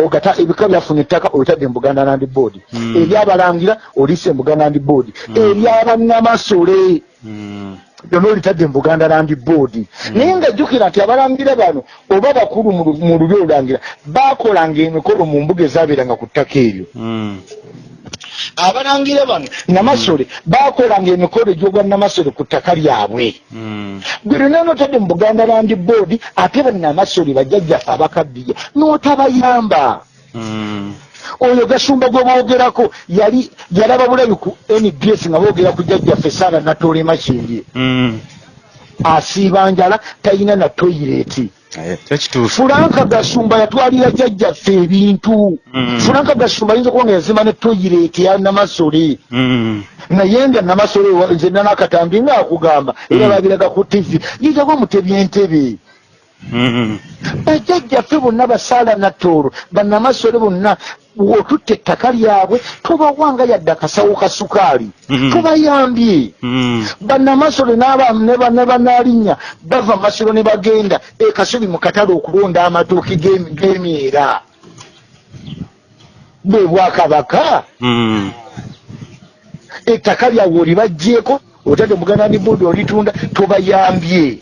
ogata ebika byafuna ettaka obitadde mu buganda land board. Mm. eryabalangira oliise mu buganda land board. Eryabanamasole Mm. byonna olitadde mu buganda land board. Naye nga jjukira nti abalangira bano oba bakulu mu lu- mu lubya olulangira bakolanga emikolo mu mbuga ezaabeeranga ku ttaka eryo Mm. Abalangira bano namasole bakolanga emikolo egy'obwa namasole ku ttaka lyabwe Mm. gwe lwonna notadde mu buganda land board ate bannamasole bajjajjaffe abakaddiya n'otabayamba Mm. oyo gasumba gwe boogerako yali yalaba bulabi ku nbs nga boogera ku jjajjaffe saara natolema kindye Mm. asiiba njala talina na toyireeti kituufu fulanka gasumba yatwalira jjajjaffe ebintu Mm. fulanka gasumba ayinza okuba nga yazima ne toyireeti ya namasole Mm. naye nga namasole nze nanakatambi nga akugamba era Mm. babiraga ku tv yitawo mutebyentebe Mm. Bajjajjaffe bonna basaala nattoolo bannamasole bonna otutta ettaka lyabwe tobawanga yadde akasawo ka sukaali Mhm. tobayambye Mm. bannamasole ne banaalinnya bava masiro ne bagenda ekasubi mu katale okulonda amatooke g'emi- g'emyera bwe bwakabaka ettaka lyabwe olibagjeeko otadde muganda ndi boodi olitunda tobayambye.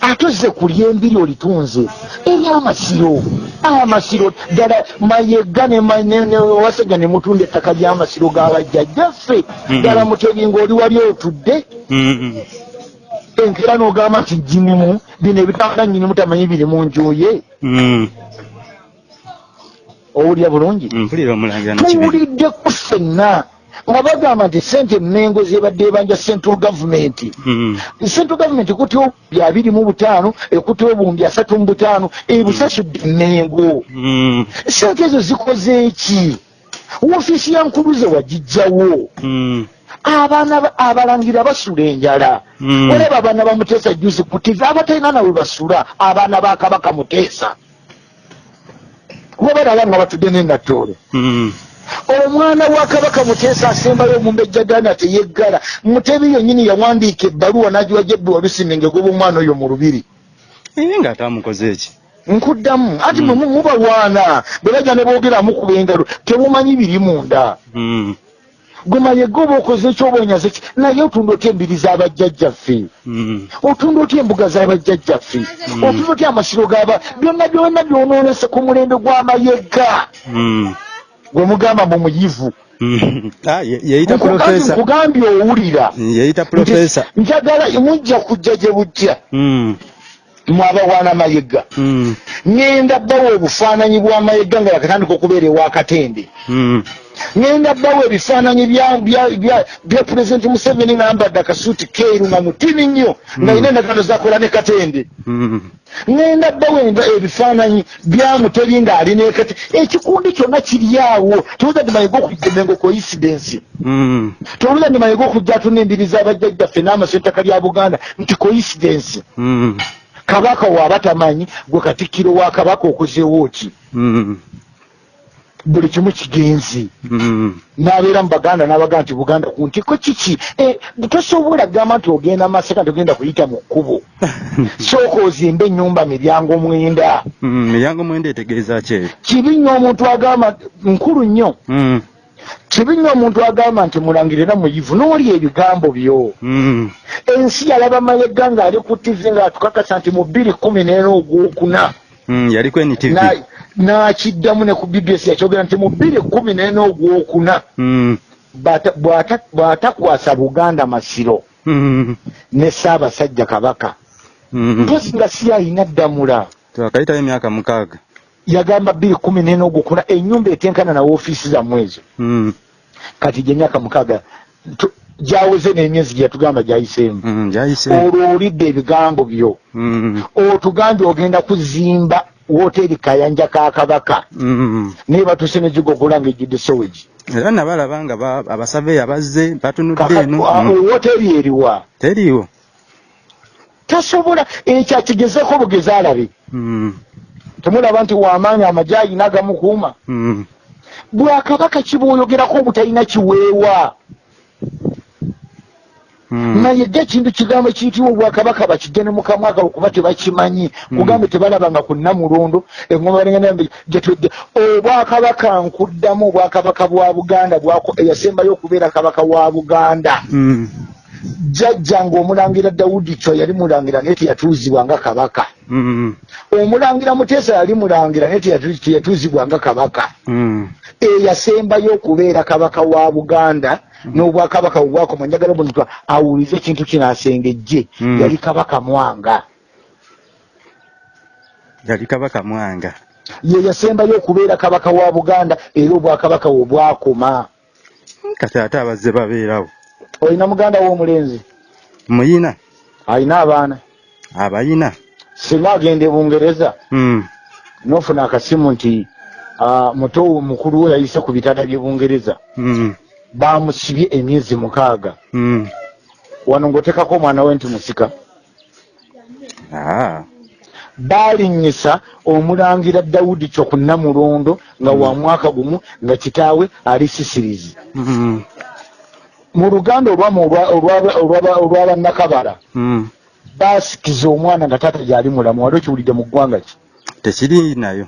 Ate ozze kulya embiri olitunze eryamasiro amasiro ddala mayega wasajja ne mutunda ettaka ly'amasiro g'abajjajjaffe Mhm. ddala mutebinga oli wali otudde Mm. enkera n'ogamba nti jinimu bino ebitanda nyinimu tamanyi biri mu njuye Mm. owulira bulungi tuwuliddeku ffenna nga bagamba nti sente mengo zebadde ebanja central government Mm. central government ekutte obubi abiri mu butaano ekutte obuwumbi asatu mu butaano ebusasudde mengo Mm. sente ezo zikoze eki woofiisi ya nkuluze wagijjawo Mm. abaana ba- abalangira basula enjala Mm. olaba abaana ba muteesa juzi ku tv abatalina nawe basula abaana ba kabaka muteesa kuba balaba nga batudde nenattoolo Mm. Omwana wa kabaka muteesa asembayo omumbejja ganda teyeggala. Mutebi yennyini yawandiika ebbaluwa n'agiwa jebbi walusimenge goba omwana oyo mu lubiri. Eh, nga atamukoze eki nkuddamu. Ati mwe mu- mubalwana bwe bajja ne boogera mukuba engalo temumanyi biri munda. Mm. gwe mayega oba okoze ekyobwenyaze ki? Naye otunda otya embiri z'abajjajjaffe? Mm. otunda otya embuga z'abajjajjaffe? Otunda otya amasiro gaba byonna byonna byonoonese ku mulembe gw'amayega. Mm. Gwe mugamba mu muyivu Mm. <laughs> Ah, ye- yeyita Nkugambye- owulira njagala mujja kujja gye bujja Mm. Mwabawaana mayega Mm. ŋŋenda bbawo obufaananyi bw'amayega nga yakatandika okubeera ewakatende Mm. ŋŋenda bbawo ebifaananyi bya- pulezidenti museveni ngambadde akasuuti keeru nga mutini nnyo nga yina endagaano zakola ne katende Mm. ŋŋenda bbawo enda- ebifaananyi bya muteri ng'alina ekati ekikundi kyonna kiri awo towuza ndi mayega okujjemengo coincidence Mm. towuza ndi mayega okujja atuna embiri z'abajjajjaffe n'amaso ettaka lya buganda nti coincidence Mm. Kabaka waaba tamanyi gwe katikkiro wa kabaka okozeewo ki Mm. buli kimu kigenzi Mm. n'abeera mu baganda n'abagaa nti buganda ku ntiko kiki Eh, tosobola kugamba nti ogenda maseka togenda kuyita mu kkubo <laughs> sooka ozimba ennyumba miryango mwenda Mm. miryango mwenda etegeeza ki kibi nnyo omuntu agamba nkulu nnyo. Kibi nnyo omuntu agamba nti mulangirira muyivu n'oli ebigambo byo. Mm. ensi yalaba mayega ng'ali ku tivi ng'atukakasa nti mu bbiri kumi n'ena ogwokuna. Mm. yaliko NTV Na- n'akiddamu ne ku bbs yakyogera nti mu bbiri kumi n'ena ogwokuna. Mm. bata- bw'ata- bw'atakwasa buganda masiro. Ne ssaabasajja kabaka. Mpozi nga si ayina ddamula. Twakayitayo emyaka mukaaga yagamba bbiri kumi n'ena ogwokuna ennyumba etenkana na woofiisi zammwe ezo Mm. kati gye myaka mukaaga gyaweze n'emyezi gye yatugamba gyayiseemu Mm. olwo olidde ebigambo byo Mm. otugambye ogenda kuzimba woteeri kayanja ka kabaka Mm. naye batuse negigogola nga ejjudde sowegi era nabalaba nga ba- abasaveeya bazze batunudde eno Mm. eriwa teriiwo tasobola ekyo akigezeeko bugezi alabe Mm. Temulaba nti wamaanyi amagye ayina agamukuuma Mm. bwakabaka kibwoyogerako obutalina kiweewa Mm. naye ge ekintu kigambo kiyitibwa obwakabaka bakigene mukamwaka okuba tebakimanyi kugambe tebalabanga ku namulondo engoma balenganambe gyetudde obwakabaka nkuddamu obwakabaka bwa buganda eyasembayo okubeera kabaka wa buganda Mm. Jjajja ng'omulangira dawudi kyo yali mulangira naye teyatuuzibwa nga kabaka. Mm. omulangira muteesa yali mulangira naye teyatu- teyatuuzibwa nga kabaka Mm. eyasembayo okubeera kabaka wa buganda n'obwakabaka obwakoma njagala buno twa awulize ekintu kino asengejje Mm. yali kabaka mwanga. Yali kabaka mwanga. Ye yasembayo okubeera kabaka wa buganda era obwakabaka we bwakoma kati ate abazze babeerawo olina muganda w'omulenzi muyina alina abaana abayina singa agenda e bungereza Mm. nofuna akasimu nti muto mukulu we yayise ku bitanda by'e bungereza Mm. bamusibye emyezi mukaaga Mm. wano ng'otekako omwana we nti musika Ah. balinnyisa omulangira dawudi kyo ku namulondo nga wa mwaka gumu nga kitaawe ali sisirizi. Mu luganda olwa- olwa- olwa- olwabannakabala Mm. basikiza omwana nga taata gyali mulamu wali okiwulidde mu ggwanga ki? Tekiri nayo.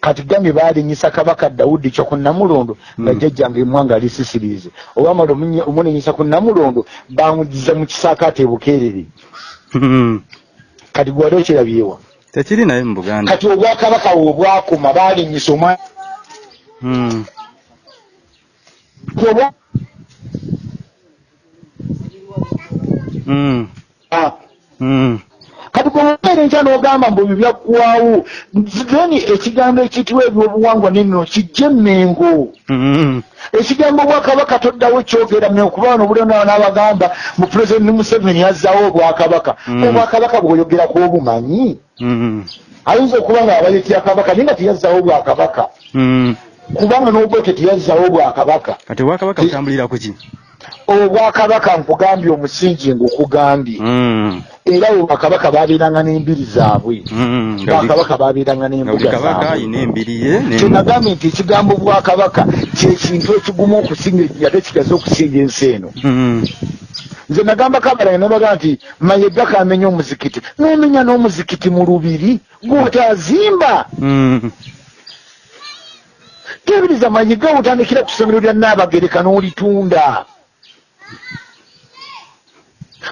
Kati gambye baalinyisa kabaka dawudi kyo ku namulondo nga Mm. jjajjanga emwanga ali sisirizi olwamala omunenyisa ku namulondo bamugiza mu kisaakaate ebukeerere Mm. kati gwali okirabyewa tekiri nayo mu buganda. Kati obwakabaka we obwakoma baalinyisa omwana Mm. obwa Mm. Mm. Kati bwomubeera enkya n'ogamba mbu ebyo byaggwawo then ekigambo ekiyitibwa ebyobuwangwa neno kijje emmengo. Mm. ekigambo bwakabaka toddawo kyogera wano bulionawo n'abagamba mu pulezidenti museveni yazzawo obwakabaka. Obwakabaka bwoyogerako obumanyi ayinza okuba nga abayetya kabaka naye nga teyazzawo obwakabaka? Kubanga n'obwete teyazzawo obwakabaka. Kati obwakabaka butambulira ku ki obwakabaka nkugambye omusingi ng'okugambye. Mm. era obwakabaka babeeranga n'embiri zaabwe. Mm. bwakabaka babeeranga n'embuga kyenagambye nti ekigambo bwakabaka kyekintu ekigumu okusinga ate kigaze okusinga ensi eno. Mm. nze nagamba kabalange nabaga nti mayega kamenya omuzikiti. Nomenya n'omuzikiti mu lubiri gwotazimba tebiriza manyiga otandikira ku ssomero lya naabagereka n'olitunda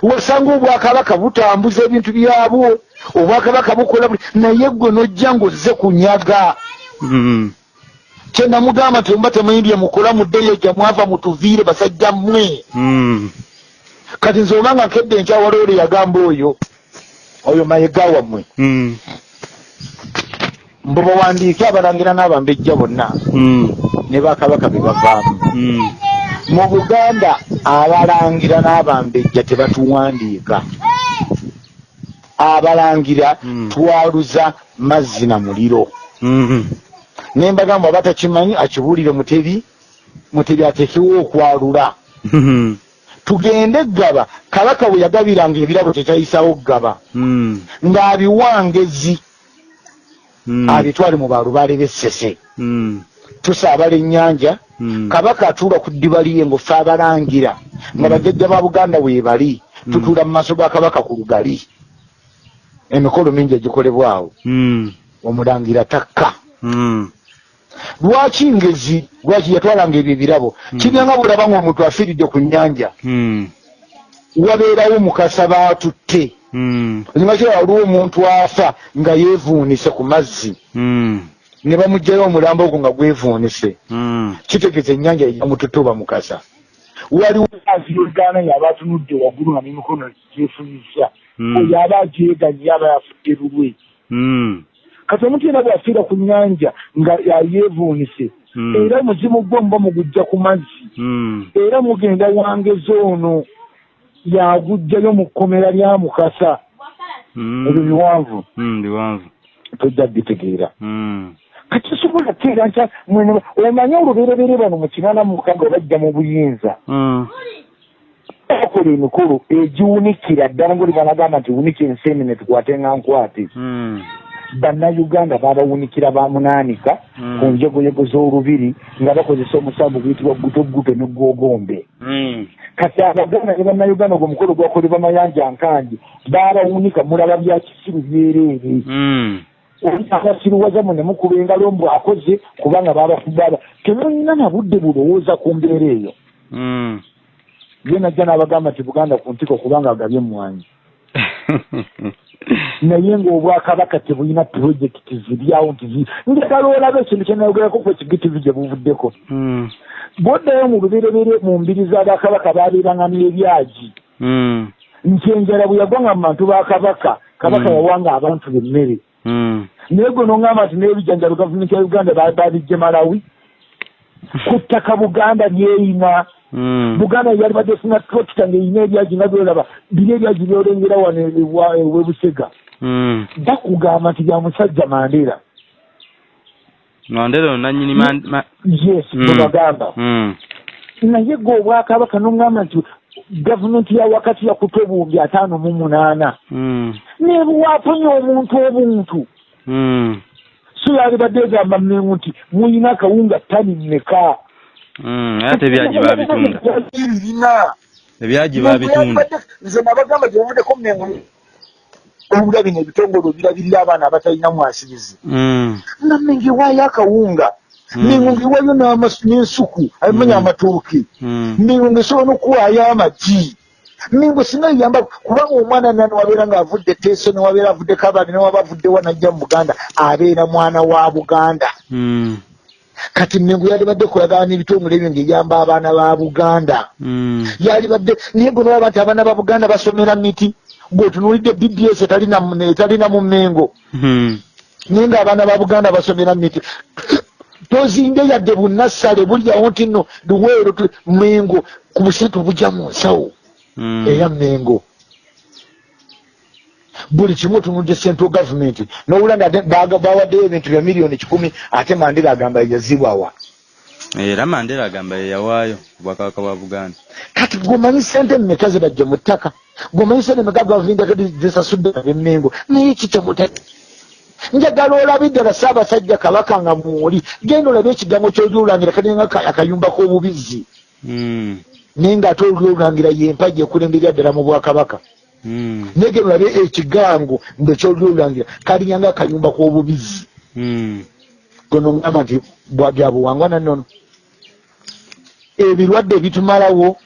wasanga obwakabaka butambuza ebintu byabwo obwakabaka bukola buli naye gwe nojja ngaozze kunyaga Mm. kyenamugamba nti omuba temuyimbye mukola muddeyo gya mwava mutuviire basajja mmwe Mm. kati nze obanga nkedde enkyawala ole yagamba oyo oyo mayiga wammwe Mm. mbu bawandiike abalangira n'abambejja bonna ne bakabaka be bavaamu. Mu buganda abalangira n'abambejja tebatuwandiika abalangira Mm. twaluza mazzi na muliro Mm. nembagamba aba takimanyi akibuulire mutebi mutebi atekewo okwalula Mm. tugende gaba kabaka bwe yagabiranga ebirabo tekyayisawo gaba Mm. ng'abiwangezi Mm. abitwale mu balubaale b'essese. Tusaabala ennyanja Mm. kabaka atuula ku ddiba liye ngaofe abalangira nga bajjajja ba buganda weebali tutuula mu maaso ga kabaka ku lugali emikolo mingi egikolebwawo Mm. omulangira takka Mm. lwaki ngezi lwaki yatwalanga ebyo ebirabo kibyanga bulaba ngaomuntu afiiridde ku nnyanja Mm. wabeerawo mukasa baatutte Mm. ozimanyikira waliwo omuntu afa nga yeevuunise ku mazzi Mm. Ne bamugjayo omulambo ogwo nga gwevuunise. Mm. kitegeeza ennyanja ejamututuba mukasa. Waliwo aziyogaana yaba atunudde waggulu nga n'emikono gyefunyisa. Mm. oyo aba agyeganye aba yafudde lulwe. Mm. kati omuntu yena bwafiira ku nnyanja nga yeevuunise era omuzimu gwe muba mugujja ku mazzi. Era mugenda wangeza ono yagujjayo mu kkomera lya mukasa. Ebyo biwanvu. Biwanvu. Tojja bitegeera Mm. kati sobola teera nta mwene omanye olubereberye bano mu kinaana mu mukaaga bajja mu buyinza bakola emikolo egiwunikira ddala ngaoli banagamba nti wunika ensenene tukwate nga nkwate Mm. bannayuganda babawunikira bamunaanika Mm. ku njegoyego z'olubiri nga bakozesa omusambu guyitibwa gutoguto ne gwogombe Mm. kati abaganda ne bannayuganda ogwo omukolo gwakolebwa mayanja nkangi babawunika mulaba bya kisiru byereere Oli abasiruwazamu ne mukuba engalo mbu akoze kubanga babafubaba temulina na budde bulowooza ku mbeera eyo Mm. ye najja n'abagamba nti buganda ku ntiko kubanga agabye emwanyi <laughs> naye ng'obwakabaka tebulina purojekiti ziryawo nti njagala olaba ekintu kyenayogerako ku ekigitivi gye buvuddeko Mm. bwoddayo mu luberebere mu mbiri z'abakabaka babeeranga n'ebyagi Mm. nti enjala bwe yagwanga mu bantu ba kabaka kabaka yawanga abantu bemmere Mm. Naye gwe nongamba nti n'ebijanjalo gavumenti ya uganda ba- babijje malawi ku ttaka buganda lyeyina Mm. buganda yali badde efuna trokita ng'eyina ebyagi nga byolaba biri ebyagi byolengera wano ewebusega Mm. bakugamba nti bya musajja mandera Mandela nanyini man ma- yes Mm. bwebagamba Mm. naye gwe obwakabaka nongamba nti gavumenti ya wakati yakuta obuwumbi ataano mu munaana Mm. nebuwafunye omuntu obuntu Mm. So yali badde egamba mmengu nti muyina akawunga tani mmeka Mm. Ate ebyagi babitunda. birina Ebyagi babitunda. nze nabagamba gyebavuddeko mmengu obula bino ebitongole obirabirira abaana abatalina mwasirizi Mm. nga mmengu ewaayo akawunga Mm. mmengu ngewaayo n'amasu- n'ensuku abimanya amatooke Mm. mmengu ngesobola n'okuwaayo amagi mmengu singa yamba kubanga omwana nani wabeera ng'avudde teeso newabeera avudde kabani newaba avuddewa najja mu buganda abeera mwana wa buganda Mm. kati mmengu yali badde kulagana n'ebitongole ebyo ng'eyamba abaana ba buganda Mm. yali badde naye gwe nolaba nti abaana ba buganda basomera miti gweotunuulidde bds etalina mu- etalina mu mmengo Mm. naye ng'abaana ba buganda basomera miti tozinde yadde bunassale bulyawo nti nno luweero mmengo ku busente obujja mu nsawo. Eya mmengo buli kimu otunudde central government. Nowula bawaddeyo ebintu bya miliyoni kikumi ate mandera agamba yazibwawa Era Mandela agamba ye yawaayo obwakabaka bwa Buganda. kati gomanyi sente mmeka zibajje mu ttaka? Gomanyi sente mmeka gavumenti zisasudde abemmengo naye kitemuta njagala olabe ddala ssaabasajja kabaka nga mwoli genda olabe ekigambo kyoli olangira kalinga ka- akayumba k'obubizzi. Mm. Naye ng'ate oli olangira yempagi ekulemberera ddala mu bwakabaka Mm. naye genda olabe ekigango nga kyoli olangira kalinyanga akayumba k'obubizzi Mm. gonongamba nti bwabyabuwangwa nannono ebirwadde ebitumalawo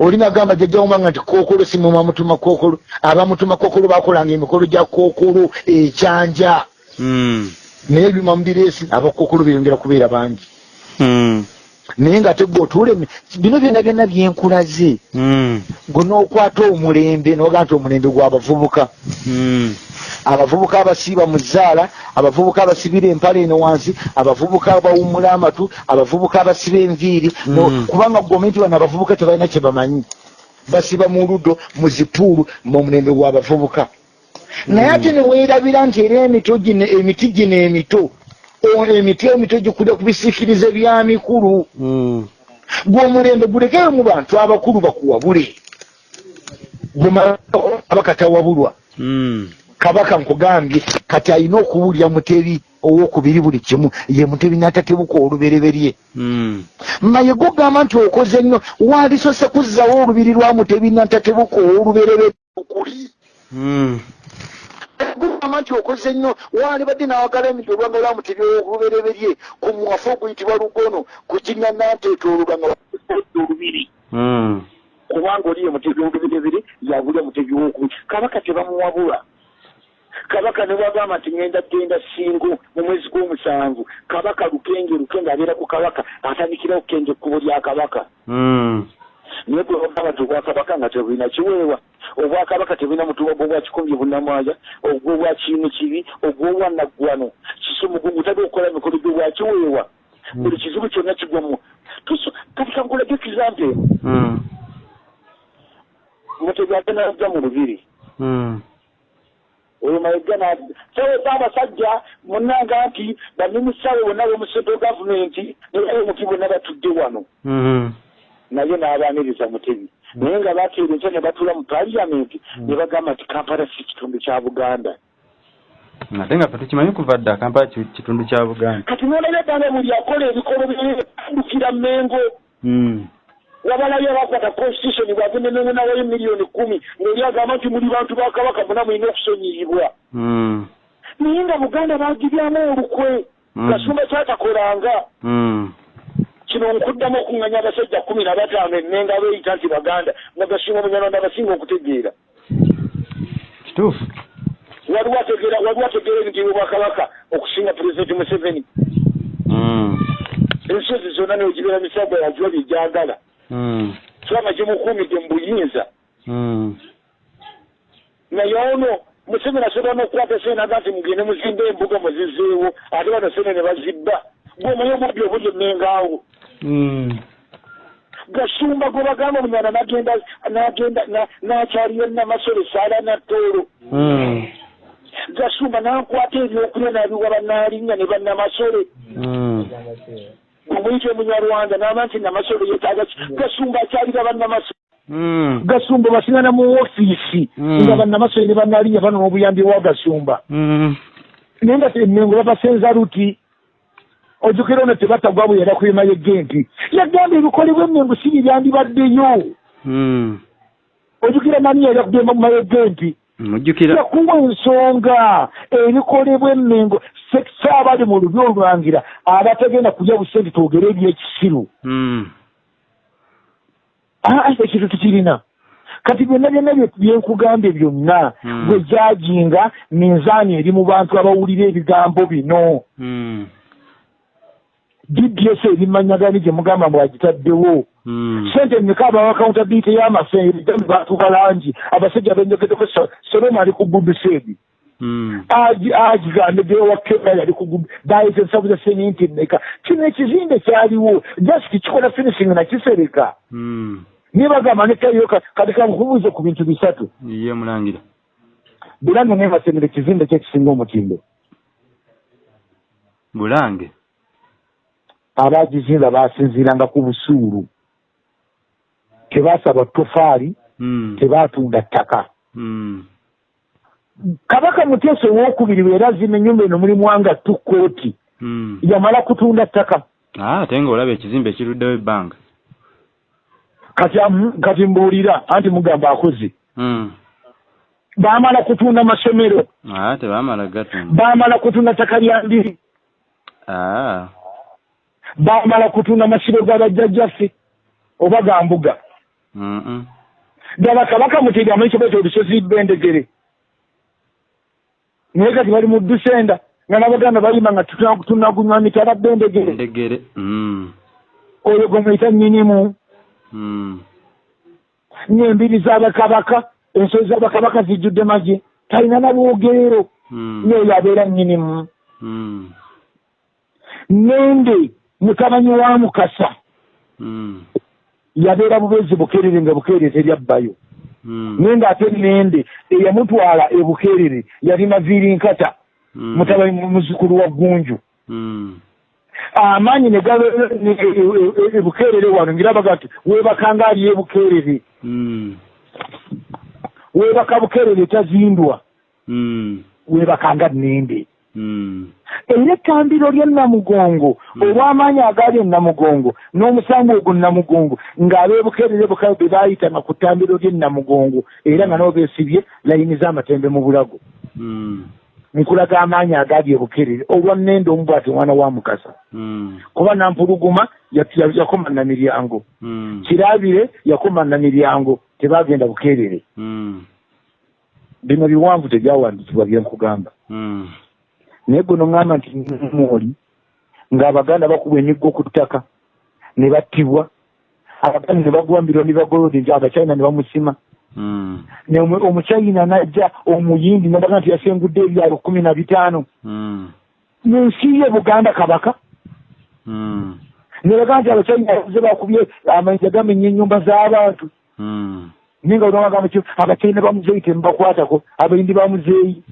olinagamba jajjawumanga nti kookolo simuma mutuma kookolo abamutuma kookolo bakolanga emikolo gya kookolo ekyanja Mm. naye ebyuma mubireesi abakookolo beyongera kubeera bangi Mm. Naye nga tegwe otuule bino byonna byonna byenkulaze Mm. gwe n'okwata omulembe noga nti omulembe gw'abavubuka Mm. abavubuka abasiiba mu zzaala abavubuka abasibira empale eno wansi abavubuka abawumula amatu abavubuka abasiba enviiri no- Mm. kubanga gomenti bano abavubuka tebalina kye bamanyi basiba mu ludo mu zipuulu muomulembe gw'abavubuka naye ate neweerabira nti era emito gino emiti gino emito emiti emito gikulira ku bisiikirize bya mikulu. Mm. gw'omulembe gulekeyo mu bantu abakulu bakuwabule gwemaba katawabulwa Mm. kabaka nkugambye kati alina okuwulira mutebi owokubiri buli kimu. Ye mutebi n'atatebuka olubereberye. Maye gogamba nti okoze nnyo wandisose kuzzawo olubiri lwa mutebi n'atatebuka olubereberye okuli. Gugamba nti okoze nnyo wandibadde n'awagala emiti olwanga lwa mutebi olubereberye ku mwafu oguyitibwa lugono ku kinya nanteeta oluganga olubiri. Mm. kubanga oli ye mutebi olubereberye yabulya mutebi wokubiri kabaka tebamuwabula. Kabaka ne bwagamba nti ngenda genda singo mu mwezi gw'omusanvu. Kabaka lukenge lukenge abeera ku kabaka atandikira okukenge ekkubo lya kabaka. Mm. Naye gwe bagamba nti obwakabaka nga tebulina kiweewa obwakabaka tebulina mutuba gwobwa kikomye bunnamwaja ogwobwa kiimu kibi ogwobwa naggwano kisumugungu tabe okukola emikolo gyobwa kiweewa buli kizibu kyonna kigwamu kati kankulage ekizampe eno mutebi agenajja mu lubiri oyo mayiga sawe zaabasajja munanga nti bannimisawo bonna b'omuseto gavumenti nebayomuki bonna batudde wano. Naye n'abaaniriza mutebi naye nga bateera enkya ne batuula mu paliyamenti ne bagamba nti kampala si kitundu kya buganda. Ate nga ffe tukimanyi kuva dda kampala ki- kitundu kya buganda? Kati nolabye gamba buli akola ebikolo byandukira mengo. Mm. wabalayo abakwata constitution bwagende mengo nawayo miliyoni kumi ngaoli agamba nti muli bantu ba kabaka muna mulina okusonyiyibwa naye nga buganda bagibyamu olukwe kasumba kyatakolanga. Kino nkuddamu okuŋŋanya abasajja kumi na bataano ennenga beeyita nti baganda nga gasinga omunyarwanda abasinga okutegeera kituufu waliwo ategeera waliwo ategeera ebintu bwakabaka okusinga pulezidenti museveni Mm. ensozi zonna neogibeera misagwa yagiwa byejagala Mm. kirama gimukuumidde mu buyinza Mm. naye ono museveni asobola n'okukwata senaga nti mugende muzimba embuga muzizeewo ate bano sene ne bazibba gwomanyi obubbi obuli emmengaawo Mm. gasumba gwe bagamba omunyana nagenda nagenda na- nakyaliyo namasole saala nattoolo Mm. gasumba nankwata ebyokulya nabiwa banalinnya ne bannamasole Mm. omuyita omunyarwanda naba nti namasole yetaaga gasumba akyalira bannamasole Mm. gasumba basingana mu ofiisi Mm. nga bannamasole ne banalinya bano n'obuyambi bwa gasumba naye nga emengo babasenza luti ojjukira ono tebatagwa bwe yada kwema yegenti yagamba ebikolebwa emengo si bibyandibaddeyo Mm. ojjukira nani yada kugenda mu mayegenti mujjukira yakuwa ensonga ebikolebwa emmengo saabali mu lubi olwangira abatagenda kulya busente twogere ebyekisiru Mm. aa ekintu tukirina. Kati byonna byonna bye- byenkugambye byonna Mm. gwe jajinga minzaani eri mu bantu abawulira ebigambo bino Dds ebimanyagani gye mugamba mbwagitaddewo Mm. sente mmeka abawa accountability y'amasenge gami bantu balangi abasajja benjogedeko soloma ali ku gudusedi Mm. agigambe gewa kenya yali ku bayita ensavu za seminti mmeka. Kino ekizimbe kyaliwo. Just kikola finishing nakisereka Mm. niye bagamba nekayo kati kankubuuze ku bintu bisatu. Ye mulangira. Bulange nebasemera ekizimbe kyekisinga omutindo. Bulange abagizimba basinziiranga ku busuulu tebasaba tofaali Mm. tebatunda ttaka Mm. kabaka muteesa owokubiri bwe yarazima ennyumba eno mulimu wanga tukooti Mm. yamala kutunda ttaka Ah, ate nga olaba ekizimbe ekiruddewo ebbanga kati kati mbuulira anti mugamba akoze Mm. baamala kutunda masomero Ah, tebaamala gatunda baamala kutunda ttaka lya ndiri Ah. Bamala kutunda masiro ga bajjajjaffe oba ga mbuga ddala kabaka mutega amanyi kyobaita olusozi bendegere naye kati bali mu dusenda nga n'abaganda bayima nga tutuna- tunagunywa mitala bendegere Ndegere. Mm. oyo gwe muyita nnyinimu Mm. n'embiri z'abakabaka ensolo z'abakabaka zijjudde magye talina nabwogerero Mm. n'oyo abeera nnyinimu Mm. nende mutabanyi wa mukasa Mm. yabeera bubezi bukeerere nga bukeerere teryabbayo Mm. nende ate nende eyamutwala ebukeerere yali naviiri nkata Mm. mutabani muzukulu wa gunju Mm. amaanyi ne gaba ne- e- e- e- wano ngirabaga nti weebakanga ali ebukeerere Mm. weebaka bukeerere tazindwa weebakanga nende. Era ettambiro lya namugongo Mm. olw'amaanyi agali e namugongo n'omusango ogwo namugongo ng'abeebukeerere bukabe be baayitanga ku ttambiro ly'e namugongo era nga nabo beesibye layini z'amatembe mu bulago Mm. nkulaga amaanyi agali ebukeerere olwa nende omu bwati omwana wa mukasa kuba nampuluguma ya- ya- yakoma na miryango kirabire yakoma na miryango tebagenda bukeerere Mm. bino biwanvu tebyawandikibwa byenkugamba. Naye guno ŋŋamba nti mwoli ng'abaganda bakubwa emiggo ku ttaka ne battibwa abaganda ne bagwa mbiro ne bagolode nti abachina ne bamusima Mm. omu- omuchina najja omuyindi nabaga nti yasengudde ebyalo kumi na bitaano Mm. nensi ye buganda kabaka Mm. ne baga nti abachina yaze bakubye amayinja gamenya ennyumba z'abantu naye nga olwagamba kyo abachina bamuzeeyi temubakwatako abayindi bamuzeeyi.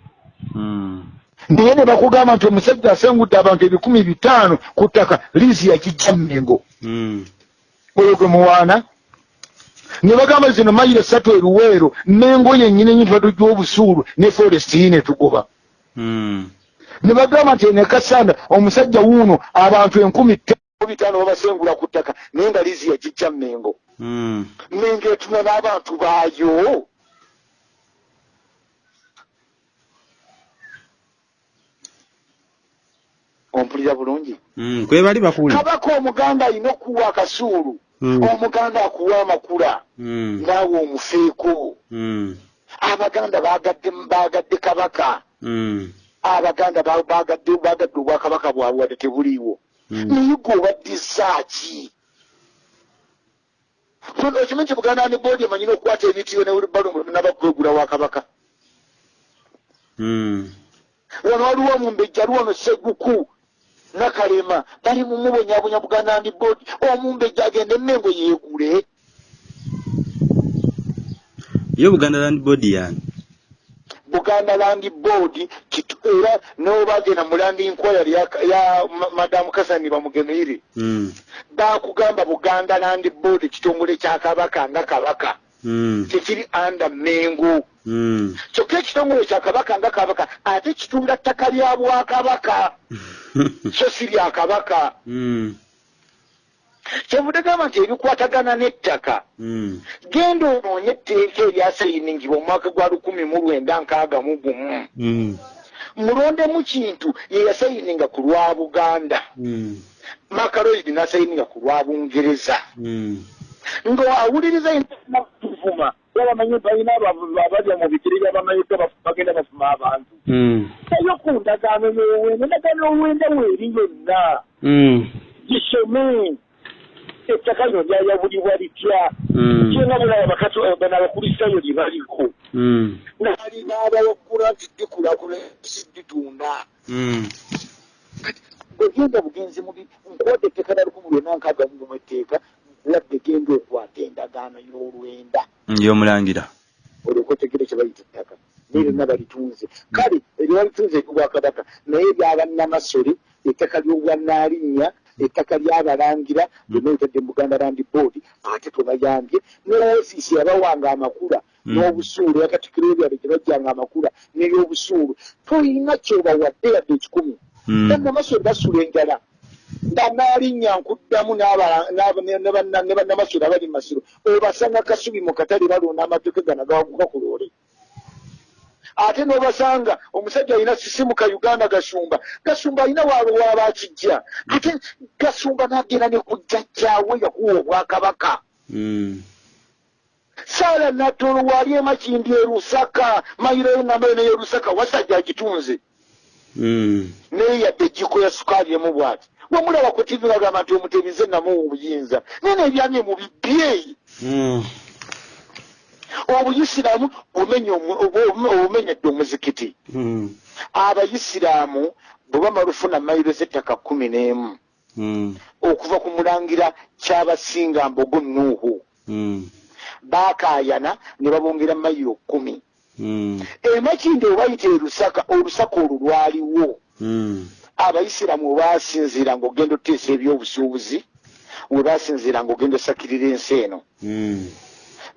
Naye ne bakugamba nti omusajja asengudde abantu ebikumi bitaano ku ttaka liisi yakijja mmengo Mm. oyo gwe muwaana ne bagamba zino mayiro esatu eruweero mengo yennyini enyintu gy'obusuulu ne foresti ne tugoba Mm. ne bagamba nti ene kasanda omusajja wuuno abantu enkumi bitaano babasengula ku ttaka naye nga liisi yakijja mmengo Mm. mengo etuna n'abantu baayo ompulira bulungi Mm. kwe bali bakuli kabaka omuganda alina okuwa akasuulu Mm. omuganda akuwa amakula Mm. naawe omufeeko Mm. abaganda bagadde bagadde kabaka Mm. abaganda ba- bagadde bagadde obwakabaka bwabwe wadde tebuliiwo Mm. naye gwe obaddisaaki okimanyi nti buganda ne boodi emanyina okukwata ebitiyo nabakwegula wa kabaka Mm. wano waliwo omumbejja ali wano seguku nakalema bali mumubonyabonya buganda ndi boodi omumbejja agende emmengo yeegule yo buganda land board yani buganda land board kitu- era nobagenda mu land inquiry ya, ya ma- madamu kasani bamugemeire Mm. bakugamba buganda land board kitongole kya kabaka nga kabaka. Tekiri anda mengo Mm. kyokka ekitongole kya kabaka nga kabaka ate kitunda ttaka lya bwakabaka <laughs> so si lya kabaka Mm. kyevudde gamba nti ebikwatagana n'ettaka Mm. genda onoonye etteeka eryasayiningibwa omwaka gwa lukumi mu lwenda nkaaga mu gumu Mm. mulondemu kintu ye yasayininga ku lwa buganda Mm. makaroidi nasayininga ku lwa bungereza Mm. Ng'awuliriza tuvuma babamanyi balina abalya mu bigere byabamanyiga bagenda bafuma abantu Mm. nayo ku ndagaano y'owenda endagaano y'owenda weeri yonna Mm. gisome ettaka lino lyayabulibwa litya Mm. kyena bulaba bakati bano abakulisitayo lye baliko naali n'abawakula nti dikulakula si ditunda Mm. ogenda bugenzi mubi nkwata etteka na lukumi lwena nkaaga mu gumu etteeka ladde genda okwata endagaano y'olwenda. Y'omulangira. Olyoka otegere kye bayita ettaka. Naye lyonna balitunze kale eryalitunze eryobwakabaka naye lyabannamasole ettaka ly'obwanaalinnya ettaka lyabalangira lyonna litadde mu buganda land board ate twebayambye ne ofiisi yabawanga amakula Mm. n'obusuulu yakatikiro ebyalo gye bajjanga amakula n'ebyobusuulu. Toyina kyobawadde yadde ekikumi. Mm. bannamasole basula enjala banaalinnya nkuddamu ne ne banna- ne bannamasole abali mu masiro obasanga kasubi mu katale balonda amatooke gano gawaguka ku loole. Ate n'obasanga omusajja alina sisimuka uganda gasumba gasumba alina waaba akijja ate gasumba n'agenda ne ku jjajjaawe yakuwa obwakabaka. Mm. saala natolo wali emakindi erusaka mayiro enamba yona yerusaka wasajja agitunze. Mm. naye yadde ejjiko ya sukaali emu bw'ati bwemulaba ku tivi bagamba nti omutebize namuwa obuyinza naye nebyamye mu bibyeyi Mm. obuyisiraamu obumenyedde omuzikiti Mm. abayisiraamu bwe bamala ofuna mayiro z'ettaka kumi n'emu Mm. okuva ku mulangira kyabasinga mbogo nuuhu baakaayana ne babongera mayiro kumi Mm. emakindi obayita erusaka olusaka olwo lwaliwo Mm. abayisiraamu we basinziira ng'ogenda oteesa ebyobusuubuzi we basinziira ng'ogenda osakirira ensi eno Mm.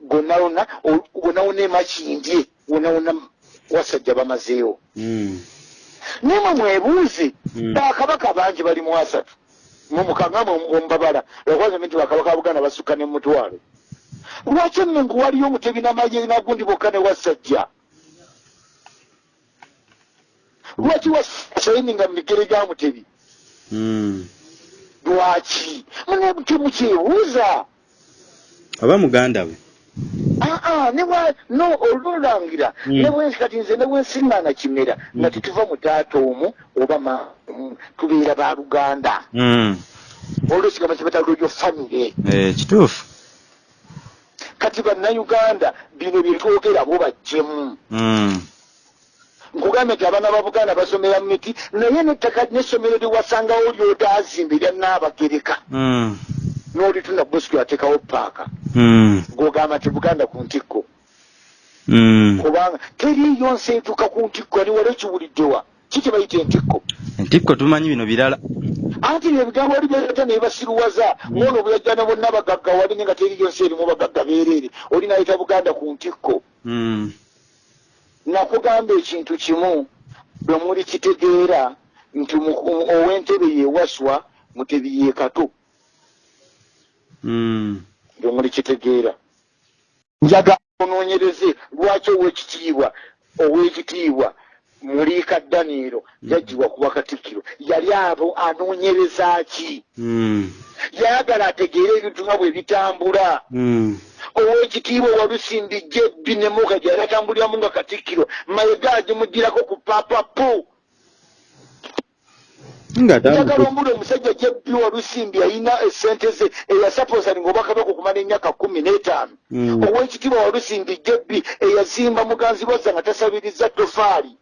gonna wonna wonna emakindye wonna wonna wasajja bamazeewo Mm. nimwe mwebuuze Mm. bakabaka bangi bali mu asatu mumukangama omubabala lwakubaza nti bakabaka ba buganda basukka ne mutwalo lwaki emengo waliyo omutebi namaye nagundi bokka ne wasajja lwaki wasayininga mu migere gya mutebi? Mm. lwaki? Mune temukyebuuza oba muganda we? Aa newa no olulangira Mm. nebwe kati nze nebwensiŋŋaana kimera. Nga Mm. tetuva mu taata omu oba ma mm, tubeera ba luganda. Olwo kigambo kyebataloyo famire Eh, kituufu. Kati bannayuganda bino byetwogera bo bajjemu. Nkugambye nti abaana ba buganda basomera mu miti naye nettaka n'essomero lyewasangawo lyotazimba erya naabagereka Mm. n'olitunda bosco yateekawo paaka. Mm. ng'ogamba nti buganda ku ntikko. Mm. kubanga teriiyo nsi etuuka ku ntikko ani wali ekiwuliddewa ki kye bayita entikko? Entikko tumanyi bino birala. Anti ebigambo wali byata naye basiruwaza. Ngono obuyajjana bonna bagagga wali nga teriiyo nsi erimu bagagga beereere oli nayita buganda ku ntikko. Nakugamba ekintu kimu bwe muli kitegeera nti ow'entebe yeewaswa mutebi ye kato Mm. bwe muli kitegeera njaga onoonyereze lwaki ow'ekitiibwa ow'ekitiibwa muliika daniiro yaggyibwa kuba katikkiro yali abo anoonyereza ki Mm. yayagala ategeere ebintu nga bwe bitambula Mm. Ow'ekitiibwa walusimbijja ebbi ne muka gyali atambuliramu nga katikkiro mayega agimugirako ku papapu nga njagala ombula omusajja jebbi walusimbi alina esente ze eyasaposani ngaobakabaka okumala emyaka kumi n'etaano. Mm. ow'ekitiibwa walusimbi jebbi eyazimba muganzi bwazza nga tasabiriza tofaali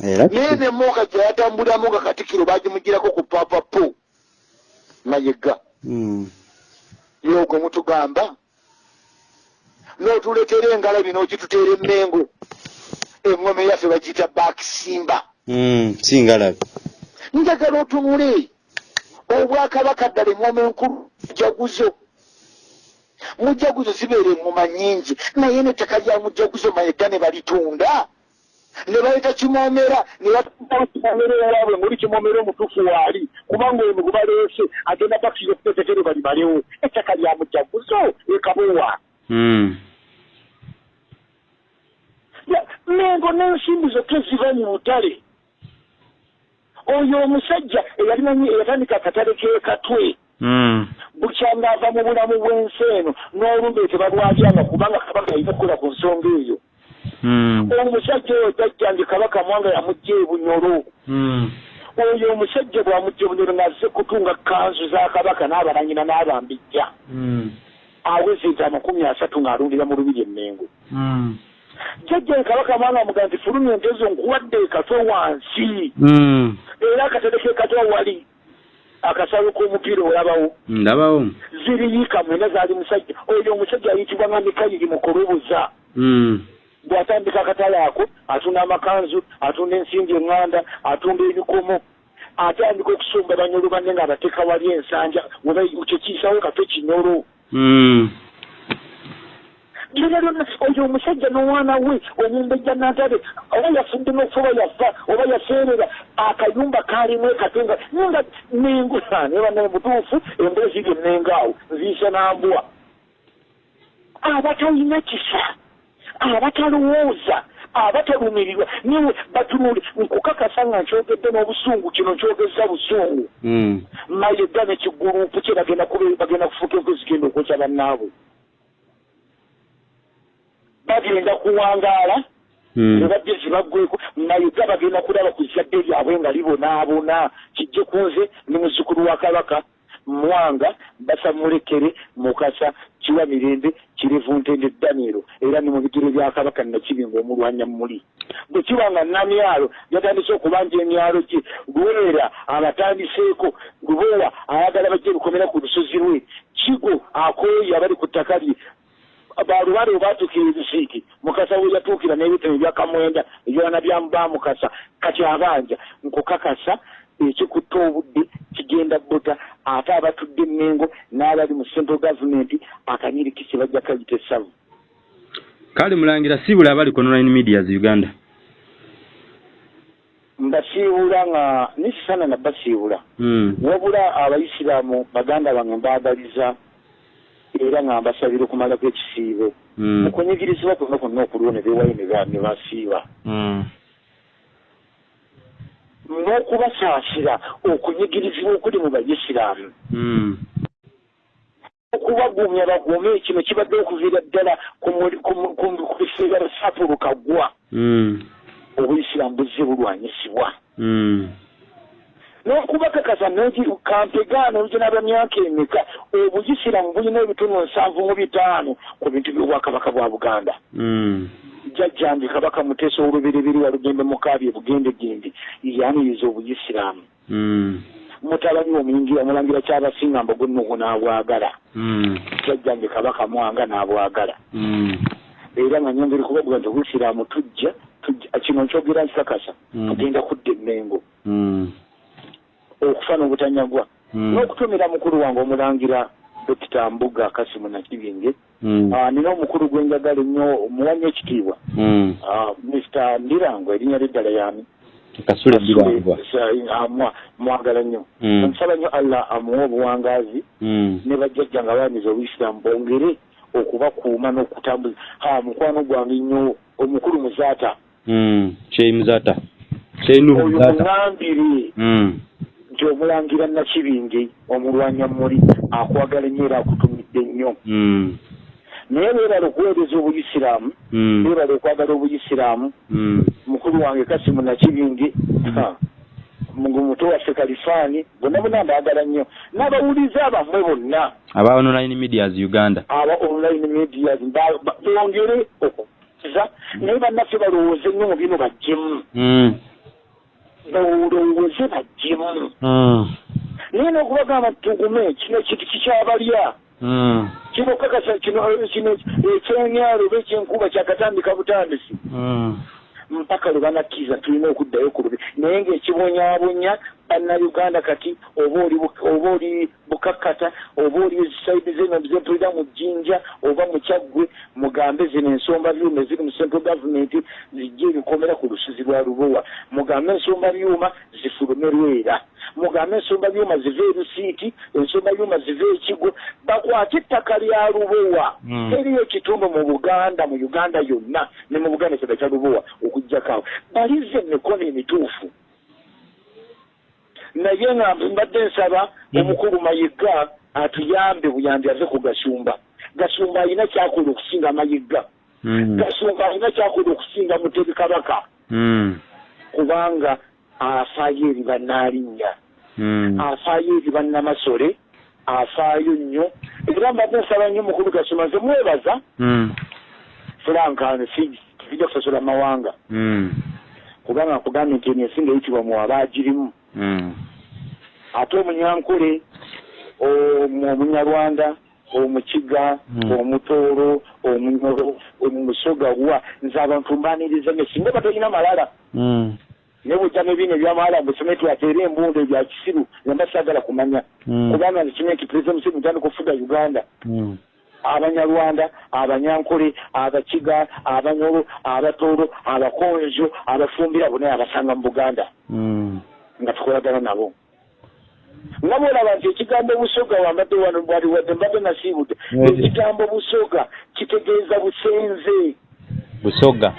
naye ne muuka gye yatambuliramu nga katikkiro bagimugirako ku papapu mayega Mm. yogwe mutugamba n'otuleetera engalabi n'okituteera emmengo eŋŋome yaffe bagiyita baakisimba Mm. singalabe njagala otunule obwakabaka ddala eŋŋoma enkulu mujaguzo mujaguzo zibeera eŋŋoma nnyingi naye nettaka lya mujaguzo mayega ne balitunda ne baleeta kimoomera ne batuaa kimoomera ewaabwe ngoli kimoomera omutuufu waali kubanga ono gwe baleese agenda bakisiza okutetekere balimalewo ettaka lya mujaguzo ekabowa Mm. Ya, mengo n'ensimbi zokka eziva mu butale oyo omusajja eyalimanyi eyatandika akatale k'ekatwe Mm. bukyanga ava mu bulamu bw'ensi eno n'olumbe tebalwatyanga kubanga kabaka yalina okukola ku nsonga eyo Mm. omusajja oyo tajjange kabaka mwanga yamugja ebunyolo Mm. oyo omusajja bwamugja ebunyolo ng'azze kutunga kanzu za kabaka n'abalanyina n'abambijja aweza ente amakumi asatu ng'alundira mu lubiri emmengo Mm. Jjajja kabaka mwanga amuga nti fulumya ente zo nkuwadde ekatwe wansi. Mm. era akatale kekatwe wali akasalo k'omupiira olabawo. Ndabawo. Ziriyiika mwena zaali musajja. Oyo omusajja ayitibwa nga mikayiri mukulubuza Mm. bw'atandika akatale ako atunda amakanzu atunda ensimbi eŋŋanda atunda ebikomo atandika okusumba banyolo banne ng'abateeka wali ensanja kyekiisawo katwe kinyolo Lyonna oyo omusajja n'omwana we omumbejja nantale oba yafudde n'okufa oba yafa oba yaseerera akayumba kaalimu ekatenga nga nengo ne banaye butuufu embula ziri ennengaawo nziisa nambwa abatalina kisa abatalowooza abatalumirirwa niwe batunuli nkukakasa nga nkyogedde n'obusungu kino nkyogeza busungu. Mm. mayega nekigurupu kye bagenda kufuuka enku zigenda okwokya bannaabwe bagenda kuwangaala Mm. nebajje zibaggweko mayega bagenda kulaba ku zadde lyabwe nga libonaabona. Kijje kunze ne muzzukulu wa kabaka mwanga basamulekere mukasa kiwa mirembe kirevu ntende daniero era ne mu bigere bya kabaka nakibinga omulwanya muli. Bwe kiba nga namyalo yatandise okubanja emyalo gye lwera abatandiseeko lubowa ayagala bajje bikomera ku lusozi lwe. Kigo akooyi abali ku ttaka lye balubale obatuukira ebisiiki mukasa we yatuukira n'ebitabo ebyakamwenda ebyona byamubamukasa kati abanja nkukakasa ekikutta obudde kigenda bota ate abatudde emmengo n'abali mu central gavumenti akanyirikisi bajja kayita essavu kale mulangira siibula abali ku online medias uganda? Mbasiibula nga nisisana nabasiibula Mm. wabula abaisiraamu baganda bange mbaagaliza era nga mbasabira okumalako ekisiibo Mm. okunyigirizibwa kwonna kwonna okuliwo ne beewayo ne ba- ne basiiba Mm. n'okubasaasira okunyigirizibwa okuli mu baisiraamu Mm. okubagumya bagume kino kibadde okuviira ddala ku mu- mu- biseera bisatu kagwa Mm. obuyisiraamu buzze bulwanyisibwa. N'okubakakasa kampegaana olugena bwa myaka emeka obuyisiraamu bulina ebitunu nsanvu mu bitaano ku bintu by'obwakabaka bwa buganda Mm. jjajjange kabaka muteesa olubereberi walugembe mukaabi ebugendegende yaniriza obuyisiraamu Mm. mutabani omuyingira omulangira kyabasinga mbogo nnugu n'abwagala Mm. jjajjange kabaka mwanga n'abwagala era nga nyongeri kubabuga nti obuyisiraamu tujja kino nkyogera nkikakasa tugenda kudda emmengo Mm. Okufa n'obutanyagwa Mm. n'okutumira mukulu wange omulangira dokita mbuga kasimu nakibinge Mm. Ah, nina omukulu gwe njagala ennyo omuwanya ekitiibwa. Mm. Ah, mr ndirango erinnya lyeddala yani kasule birangwa Amwa- mwagala nnyo. Omusaba nnyo allah amuwe obuwangaazi ne bajjajja nga baaniza obuyisiraamu bongere okubakuuma n'okutambuza. Ha mukwano gwange nnyo omukulu muzaata. Sheikh Muzata Sheikh Nuhu oyo Mm. Nti omulangira nakibinge omulwanya muli akwagala ennyo era akutumidde nnyo. Mm. naye beebala okuweereza obuyisiraamu Mm. beebala okwagala obuyisiraamu. Mm. mukulu wange kasimu nakibinge ha, mungu muto waffe kalifaani bonna bonna mbaagala nnyo. N'abawuliza abammwe bonna. Aba online medias Uganda. Aba online medias bongere okuza naye bannaffe balowooze nnyo mu bino bajjemu Mm. balowooze bajjemu Mm. naye n'okubagamba tugume kino kintu kikyabalya Mm. kino kakasa kino kino ekyenyaalo oba ekyenkuba kyakatandika butandisi Mm. Mpaka lwe banakkiriza tulina okuddayo ku lubi naye ng'ekibonyaabonya bannayuganda kati oba oli bukakkata oba oli saidi zeno zempulira mu jjinja oba mu kyaggwe mugambe zino ensomba byuma eziri mu central government zijje ebikomera ku lusozi lwa lubowa. Mugambe ensomba byuma zifulume lwera mugambe ensomba byuma zive erusiiti ensomba byuma zive ekigo bakwate ettaka lya lubowa. Teriyo ekitundu mu buganda mu uganda yonna ne mu buganda ekyaga kya lubowa okugjakaawo balize emikono emituufu. Naye nga mbadde nsaba Mhm. omukulu mayiga atuyambe buyambi ave ku gasumba. Gasumba alina kyakola okusinga mayiga. Mm. gasumba alina kyakola okusinga mutebi kabaka. Kubanga afaayo eri bannaalinnya. Mm. Afaayo eri bannamasole afaayo nnyo era mbadde nsaba nnyo mukulu gasumba nze mwebaza Mm. fulankano tujja kusasula mawanga Mm. kubanga nkugambye nti eno ensinga eyitibwa mu abaagirimu Mm. ate omunyankole omu- omunyarwanda omukiga omutooro omunyoro omusogawa nze abantu mbaniriza ne singa batalina malala Mm. ne bwojja n'ebiina ebyamala mbusome twateera embunda ebya kisiru nemba saagala kumanya Mm. kubanga nti pulezida museveni mutandika okufuga uganda Mm. abanyarwanda abanyankole abakiga abanyoro abatooro abakonjo abafumbira bonna abasanga mu buganda Mm. nga tukolagana nabo nga bwolaba nti ekigambo busoga wambadde wano bwali wadde mbadde nasiibudde ekigambo busoga kitegeeza busenze Busoga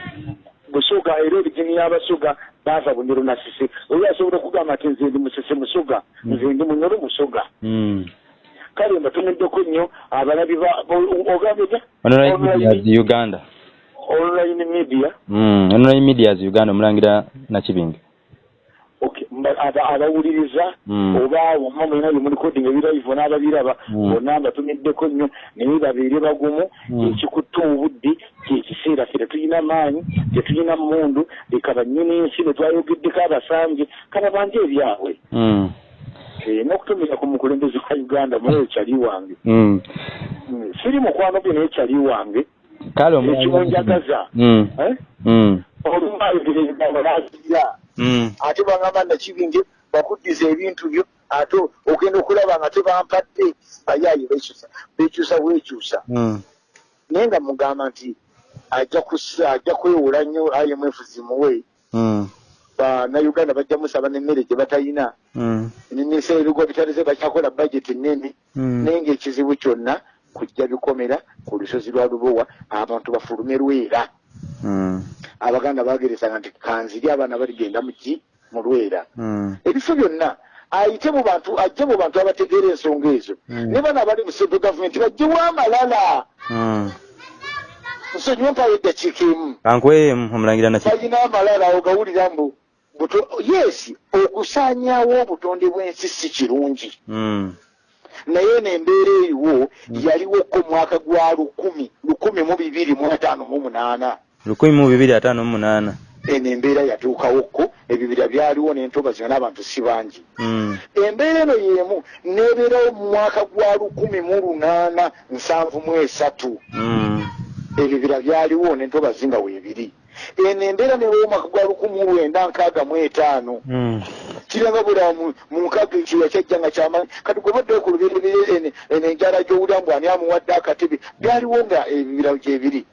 busoga era origini y'abasoga baava bunyoro nasise oli asobola okugamba nti nze ndi musese musoga nze ndi munyoro musoga Mm. kale mbatumiddeko nnyo abalabi ba- o- ogambye ta Online Online- Medias Uganda. online media Mm. Online Medias Uganda omulangira Nakibinge. Abawuliriza Mm. oba wamma mulina bye mulikodinga ebiraivo n'ababiraba Mm. bonna mbatumiddeko nnyo naye babeere bagumu Mm. ekikutta obudde kyekiseera ffe tetulina maanyi tetulina mundu leka bannyini ensi ne twayogeddeko abasambye kaba banje ebyabwe. Eh, n'okutumira ku mukulembeze wa uganda muye <laughs> kyali wange siri mukwano gwe naye kyali wange Mm. Eh? Olumayogera ebigambo n'azira Mm. Ate bwagamba nakibinge bakuddiza ebintu byo ate ogenda okulaba nga tebampadde bayaayi bekyusa bekyusa bwekyusa Mm. naye nga mugamba nti ajja kwewola nnyo imf zimuwe Mm. bannayuganda bajja musaba n'emmere gye batalina Mm. neminisita ebigo bitalize bakyakola bajeti nnene Mm. naye ngaekizibu kyonna kujja bikomera ku lusozi lwa lubowa abantu bafulume lwera Mm. Abaganda bageresanga nti kanziri abaana baligenda muki mu lwera. Mm. ebifo byonna ayite mu bantu ajje mu bantu abategeera ensonga ezo. Mm. ne bano abali mu central gavumenti bajjewo amalala Mm. nsonyiwa mpayo eddakiika emu balina amalala ogawulira mbu yes okusaanyaawo obutonde bw'ensi si kirungi. Naye n'embeera eriwo yaliwoko mwaka gwa lukumi lukumi mu bibiri mu ataano mu munaana lukumi mu bibiri ataano mu munaana. eno embeera yatuukawoko ebibira byaliwo n'entobazi nga n'abantu si bangi Mm. embeera eno y'emu n'ebeerawo mu mwaka gwa lukumi mu lunaana nsanvu mu esatu Mm. ebibira byaliwo n'entobazi nga weebiri eno embeera newewo mwaka gwa lukumi mu lwenda nkaaga mu etaano Mm. kiranga bula mu mu nkaaga ekiwa kyajja nga kyamanyi kati gwe baddeyo ku lubereberye eno enjala gy'owulira mbu ani amuwadde akatebe byaliwo nga ebibira gyebiri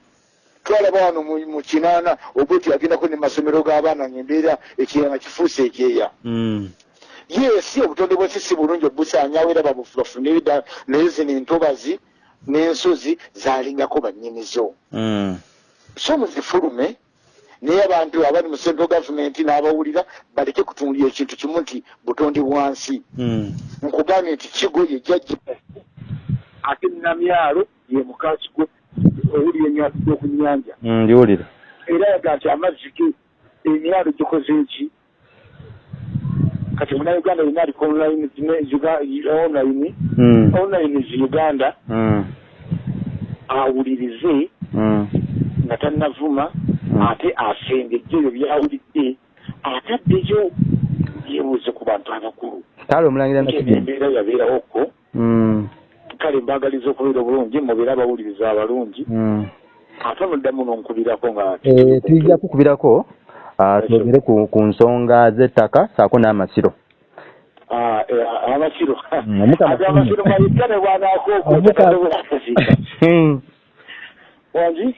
twalaba wano mu kinaana obweti agendako ne masomero g'abaana ngaembeera ekirala nga kifuuse ekyeya Mm. yesi obutonde bw'ensi si bulungi obusaanyawo era ebida naye zino entobazi n'ensozi zaalingako bannyinizo Mm. so muzifulume naye abantu abali mu central gavumenti n'abawulira baleke kutunulira ekintu kimu nti butonde bwansi Mm. nkugambye nti kigo ye jjajja ate namyalo ye mukakigo owulira enyatidde ku nnyanja Mm. Ndiwulira. era yaga nti amazzi ge emyalo gikoze eki kati munauganda yina aliko online zine- Uga- online Mm. online zi uganda Mm. awulirize nga tannavuma ate asengejje ebyo byawulidde ataddeyo yebuuze ku bantu abakulu Kale omulangira embeera yabeerawoko Mm. Kale mbagaliza okubeera obulungi mubeere abawuliriza abalungi. Mm. ate muddamu n'onkubirako nga Eh, tujja kukubirako ah, twogere ku, ku nsonga z'ettaka saako n'amasiro. Ah, eh, amasiro. <laughs> Mm, ate amasiro. mayikkane bwanaako <laughs> Omukama- okutakasiika Mm. wangi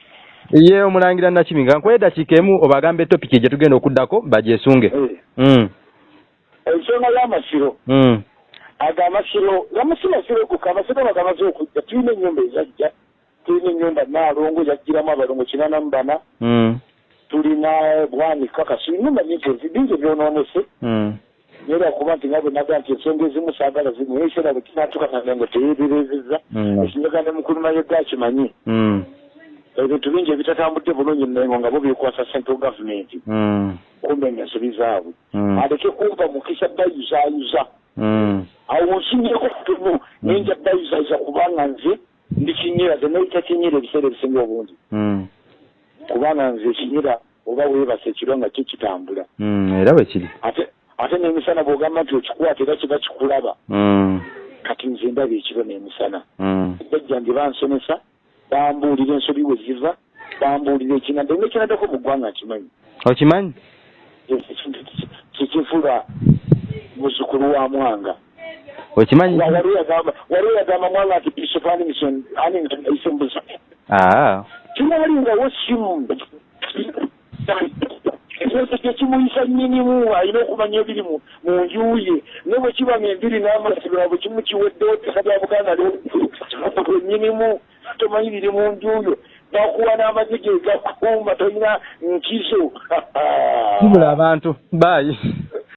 ye omulangira nakibinga nkuwa eddakiika emu obagambe topiki gye tugenda okuddako bagyesunge Eh, ensonga y'amasiro Mm. ago amasiro gamasiro masiro kuka amasiro bagamaze okujja tulina ennyumba ezajja tulina ennyumba naalongo yajjiramu abalongo kinana mu bana Mm. tulina bwanika kasi ennyumba nyingi ezi- bingi ebyonoonese Mm. naye lwakuba nti nga bwe naga nti ensonga ezimu saagala zimu naye ekiseera bwe kinatuuka nange ngo teyeeberezeza Mm. ekinyaga ne mukuluma yegga kimanyi Mm. Ebintu bingi ebitatambudde bulungi nengo nga bo byekwasa central government. Mm. kumenya ensobi zaabwe Mm. aleke kumpa mukisa dayuzayuza Mm. awo nsinyeko kutono naye nja dayuzayuza kubanga nze ndi kinyira ze nayita kinyira ebiseera ebisinga obungi. Kubanga nze ekinyira oba weebasa ekiro nga kyo kitambula era bwe kiri. Ate ate n'emisana bw'ogamba nti okikwata era kiba kikulaba. Kati nze ndaba ekiro n'emisana. Bajja ndi bansomesa bambuulira ensobi we ziva bambuulira ekinadde. Nekinaddako mu ggwanga nkimanyi okimanyi? Kikivula muzukulu wa mwanga. Okimanyi? Wa- wali yagamba mwanga nti bishop animison animison isembuza aa kinalingawo simu ekyoto kyekimuyisa nnyinimu alina okumanya ebiri mu nju ye ne bwe kiba ng'embiri n'amasiro bwe kimu kiweddewo ttaka lya buganda nnyinimu tomanyi biri mu nju yo bakuwa n'amazige gakumba tolina nkiso kibula <laughs> abantu baayi